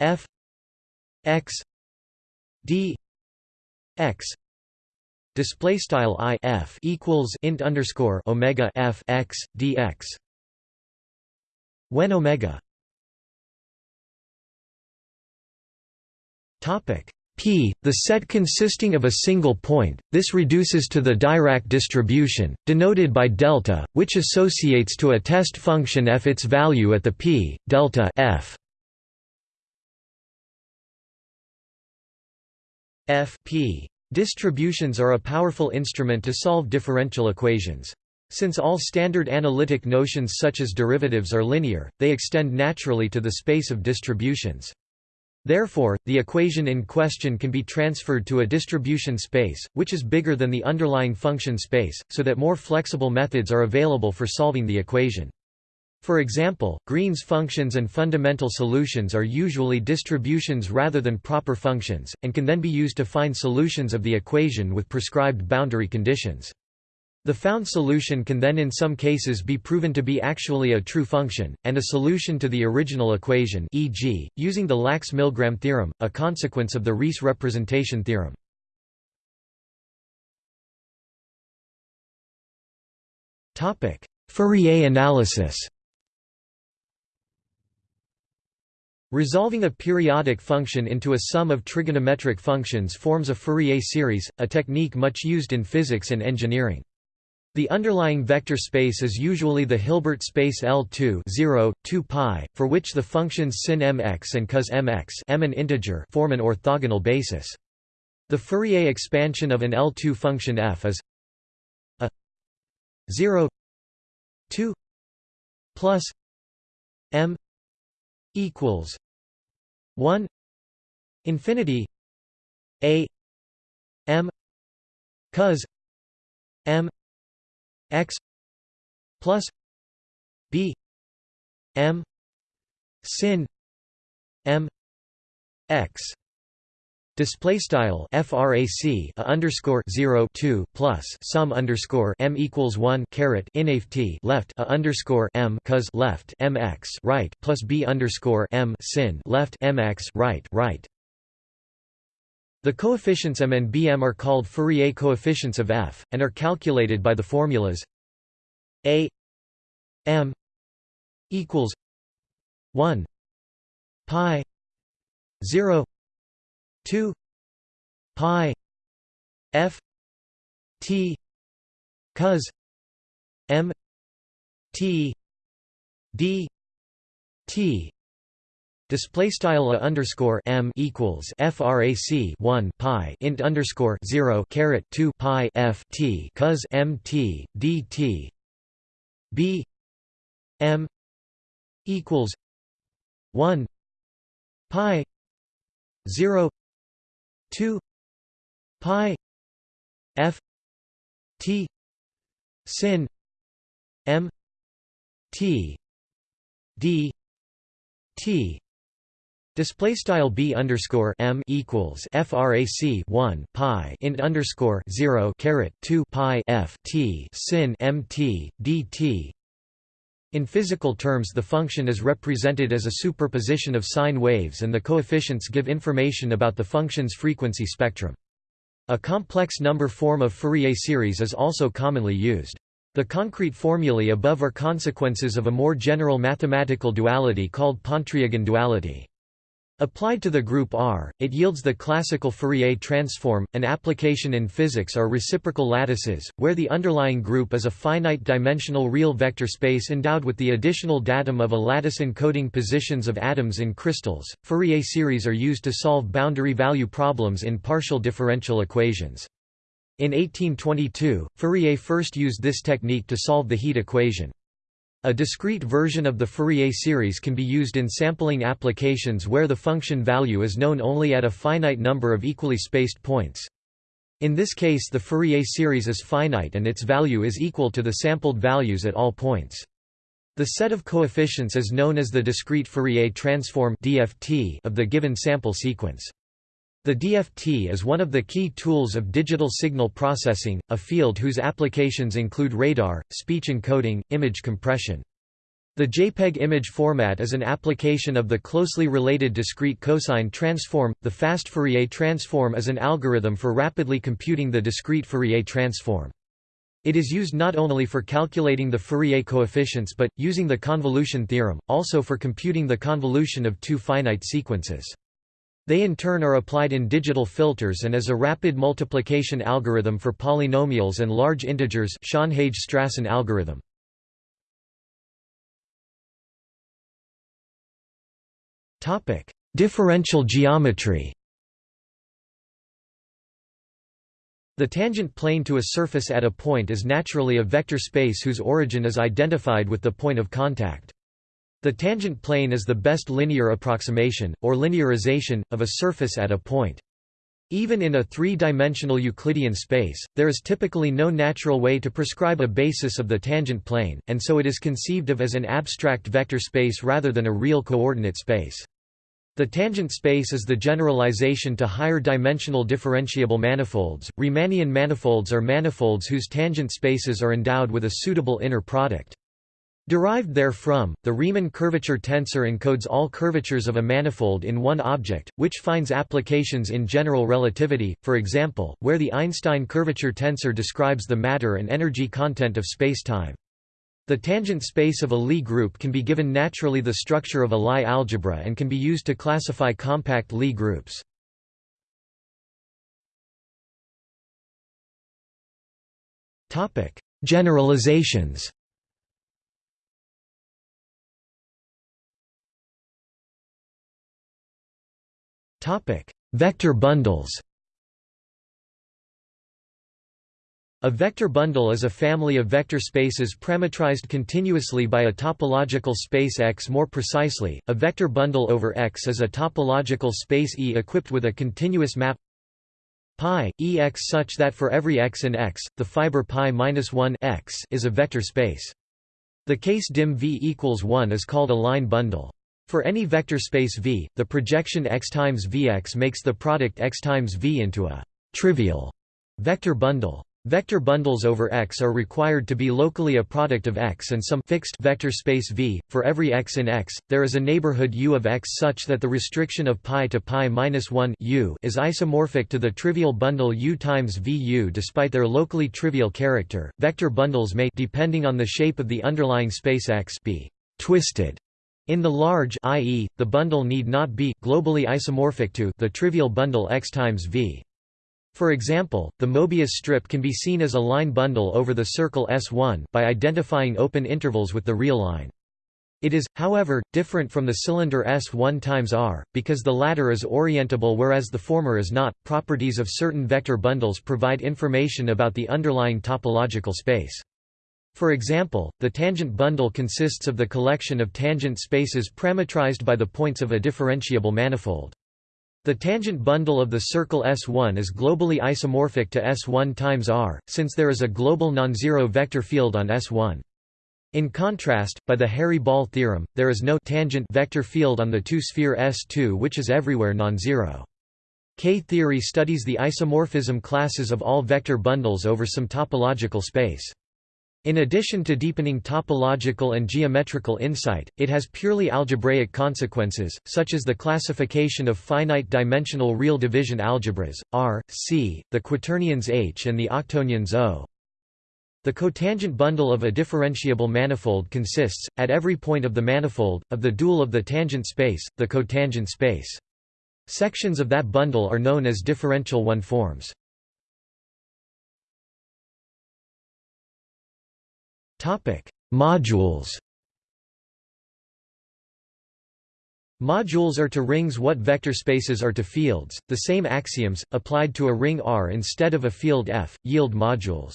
f x d x display style i f equals int underscore omega f x dx when omega P, the set consisting of a single point, this reduces to the Dirac distribution, denoted by delta, which associates to a test function f its value at the p, delta f. f p. Distributions are a powerful instrument to solve differential equations. Since all standard analytic notions such as derivatives are linear, they extend naturally to the space of distributions. Therefore, the equation in question can be transferred to a distribution space, which is bigger than the underlying function space, so that more flexible methods are available for solving the equation. For example, Green's functions and fundamental solutions are usually distributions rather than proper functions, and can then be used to find solutions of the equation with prescribed boundary conditions. The found solution can then in some cases be proven to be actually a true function, and a solution to the original equation e.g., using the Lax-Milgram theorem, a consequence of the Riesz representation theorem. Fourier analysis Resolving a periodic function into a sum of trigonometric functions forms a Fourier series, a technique much used in physics and engineering. The underlying vector space is usually the Hilbert space L2 0, 2 pi, for which the functions sin mx and cos mx m an integer form an orthogonal basis. The Fourier expansion of an L2 function f is a 0 2 plus m equals 1 infinity a m cos m x plus b m sin m x Display style frac a underscore zero two plus sum underscore m equals one caret inft left a underscore m cos left mx right plus b underscore m sin left mx right right. The coefficients m and bm are called Fourier coefficients of f, and are calculated by the formulas a m equals 1 pi 0 2 pi f t cos m t d t Display style a underscore m equals frac 1 pi int underscore 0 caret 2 pi f t cos m t dt b m equals 1 pi 0 2 pi f t sin m t d t Display style b underscore m equals frac 1 pi int underscore 0 caret 2 pi f t sin m t dt. In physical terms, the function is represented as a superposition of sine waves, and the coefficients give information about the function's frequency spectrum. A complex number form of Fourier series is also commonly used. The concrete formulae above are consequences of a more general mathematical duality called Pontryagin duality. Applied to the group R, it yields the classical Fourier transform. An application in physics are reciprocal lattices, where the underlying group is a finite-dimensional real vector space endowed with the additional datum of a lattice encoding positions of atoms in crystals. Fourier series are used to solve boundary value problems in partial differential equations. In 1822, Fourier first used this technique to solve the heat equation. A discrete version of the Fourier series can be used in sampling applications where the function value is known only at a finite number of equally spaced points. In this case the Fourier series is finite and its value is equal to the sampled values at all points. The set of coefficients is known as the discrete Fourier transform of the given sample sequence. The DFT is one of the key tools of digital signal processing, a field whose applications include radar, speech encoding, image compression. The JPEG image format is an application of the closely related discrete cosine transform. The fast Fourier transform is an algorithm for rapidly computing the discrete Fourier transform. It is used not only for calculating the Fourier coefficients but, using the convolution theorem, also for computing the convolution of two finite sequences. They in turn are applied in digital filters and as a rapid multiplication algorithm for polynomials and large integers Schonhage-Strassen algorithm. Topic: Differential geometry The tangent plane to a surface at a point is naturally a vector space whose origin is identified with the point of contact. The tangent plane is the best linear approximation, or linearization, of a surface at a point. Even in a three-dimensional Euclidean space, there is typically no natural way to prescribe a basis of the tangent plane, and so it is conceived of as an abstract vector space rather than a real coordinate space. The tangent space is the generalization to higher dimensional differentiable manifolds. Riemannian manifolds are manifolds whose tangent spaces are endowed with a suitable inner product. Derived therefrom, the Riemann curvature tensor encodes all curvatures of a manifold in one object, which finds applications in general relativity, for example, where the Einstein curvature tensor describes the matter and energy content of spacetime. The tangent space of a Lie group can be given naturally the structure of a Lie algebra and can be used to classify compact Lie groups. Generalizations Topic: Vector bundles. A vector bundle is a family of vector spaces parametrized continuously by a topological space X. More precisely, a vector bundle over X is a topological space E equipped with a continuous map pi Ex such that for every x in X, the fiber pi minus 1 x is a vector space. The case dim V equals 1 is called a line bundle. For any vector space V, the projection x times Vx makes the product x times V into a trivial vector bundle. Vector bundles over X are required to be locally a product of X and some fixed vector space V. For every X in X, there is a neighborhood U of X such that the restriction of pi to pi minus 1 U is isomorphic to the trivial bundle U times VU despite their locally trivial character. Vector bundles may depending on the shape of the underlying space X be twisted in the large i.e., the bundle need not be globally isomorphic to the trivial bundle X times V. For example, the Mobius strip can be seen as a line bundle over the circle S1 by identifying open intervals with the real line. It is, however, different from the cylinder S1 times R, because the latter is orientable whereas the former is not. Properties of certain vector bundles provide information about the underlying topological space. For example, the tangent bundle consists of the collection of tangent spaces parametrized by the points of a differentiable manifold. The tangent bundle of the circle S1 is globally isomorphic to S1 times R, since there is a global non-zero vector field on S1. In contrast, by the hairy ball theorem, there is no tangent vector field on the two-sphere S2 which is everywhere non-zero. K-theory studies the isomorphism classes of all vector bundles over some topological space. In addition to deepening topological and geometrical insight, it has purely algebraic consequences, such as the classification of finite-dimensional real division algebras, R, C, the quaternions H and the octonions O. The cotangent bundle of a differentiable manifold consists, at every point of the manifold, of the dual of the tangent space, the cotangent space. Sections of that bundle are known as differential one-forms. Topic: Modules. Modules are to rings what vector spaces are to fields. The same axioms, applied to a ring R instead of a field F, yield modules.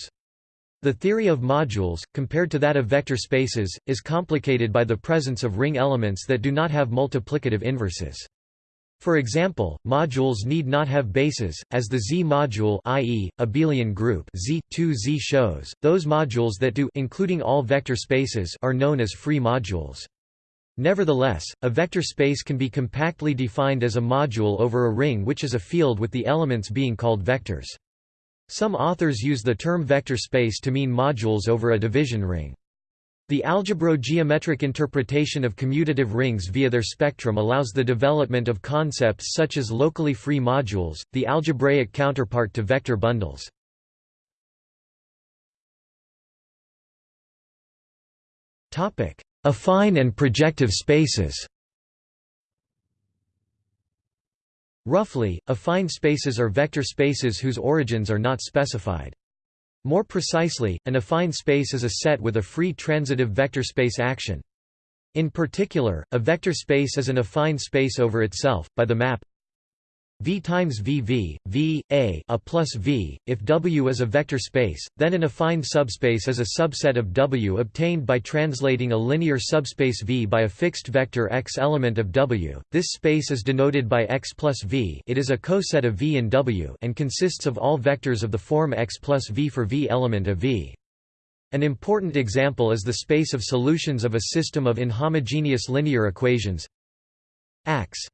The theory of modules, compared to that of vector spaces, is complicated by the presence of ring elements that do not have multiplicative inverses. For example, modules need not have bases, as the Z module i.e., abelian group Z, 2Z shows. Those modules that do including all vector spaces are known as free modules. Nevertheless, a vector space can be compactly defined as a module over a ring which is a field with the elements being called vectors. Some authors use the term vector space to mean modules over a division ring. The algebro-geometric interpretation of commutative rings via their spectrum allows the development of concepts such as locally free modules, the algebraic counterpart to vector bundles. Affine and projective spaces Roughly, affine spaces are vector spaces whose origins are not specified. More precisely, an affine space is a set with a free transitive vector space action. In particular, a vector space is an affine space over itself, by the map V times VV, V, A, a plus V. If W is a vector space, then an affine subspace is a subset of W obtained by translating a linear subspace V by a fixed vector X element of W. This space is denoted by X plus V. It is a coset of V in W and consists of all vectors of the form X plus V for V element of V. An important example is the space of solutions of a system of inhomogeneous linear equations Ax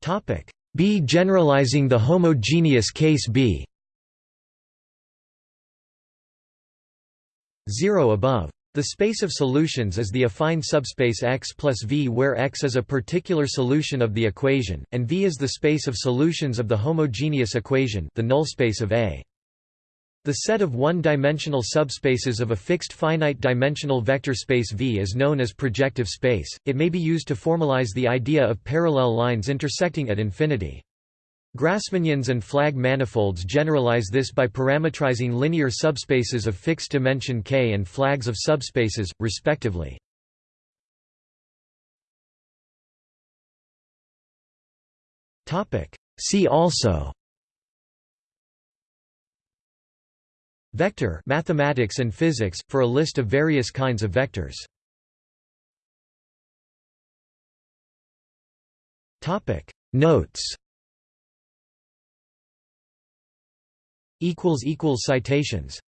Topic B generalizing the homogeneous case B 0 above. The space of solutions is the affine subspace X plus V where X is a particular solution of the equation, and V is the space of solutions of the homogeneous equation the null space of A. The set of one-dimensional subspaces of a fixed finite-dimensional vector space V is known as projective space. It may be used to formalize the idea of parallel lines intersecting at infinity. Grassmannians and flag manifolds generalize this by parametrizing linear subspaces of fixed dimension K and flags of subspaces, respectively. See also Vector mathematics and physics, for a list of various kinds of vectors. Notes. Citations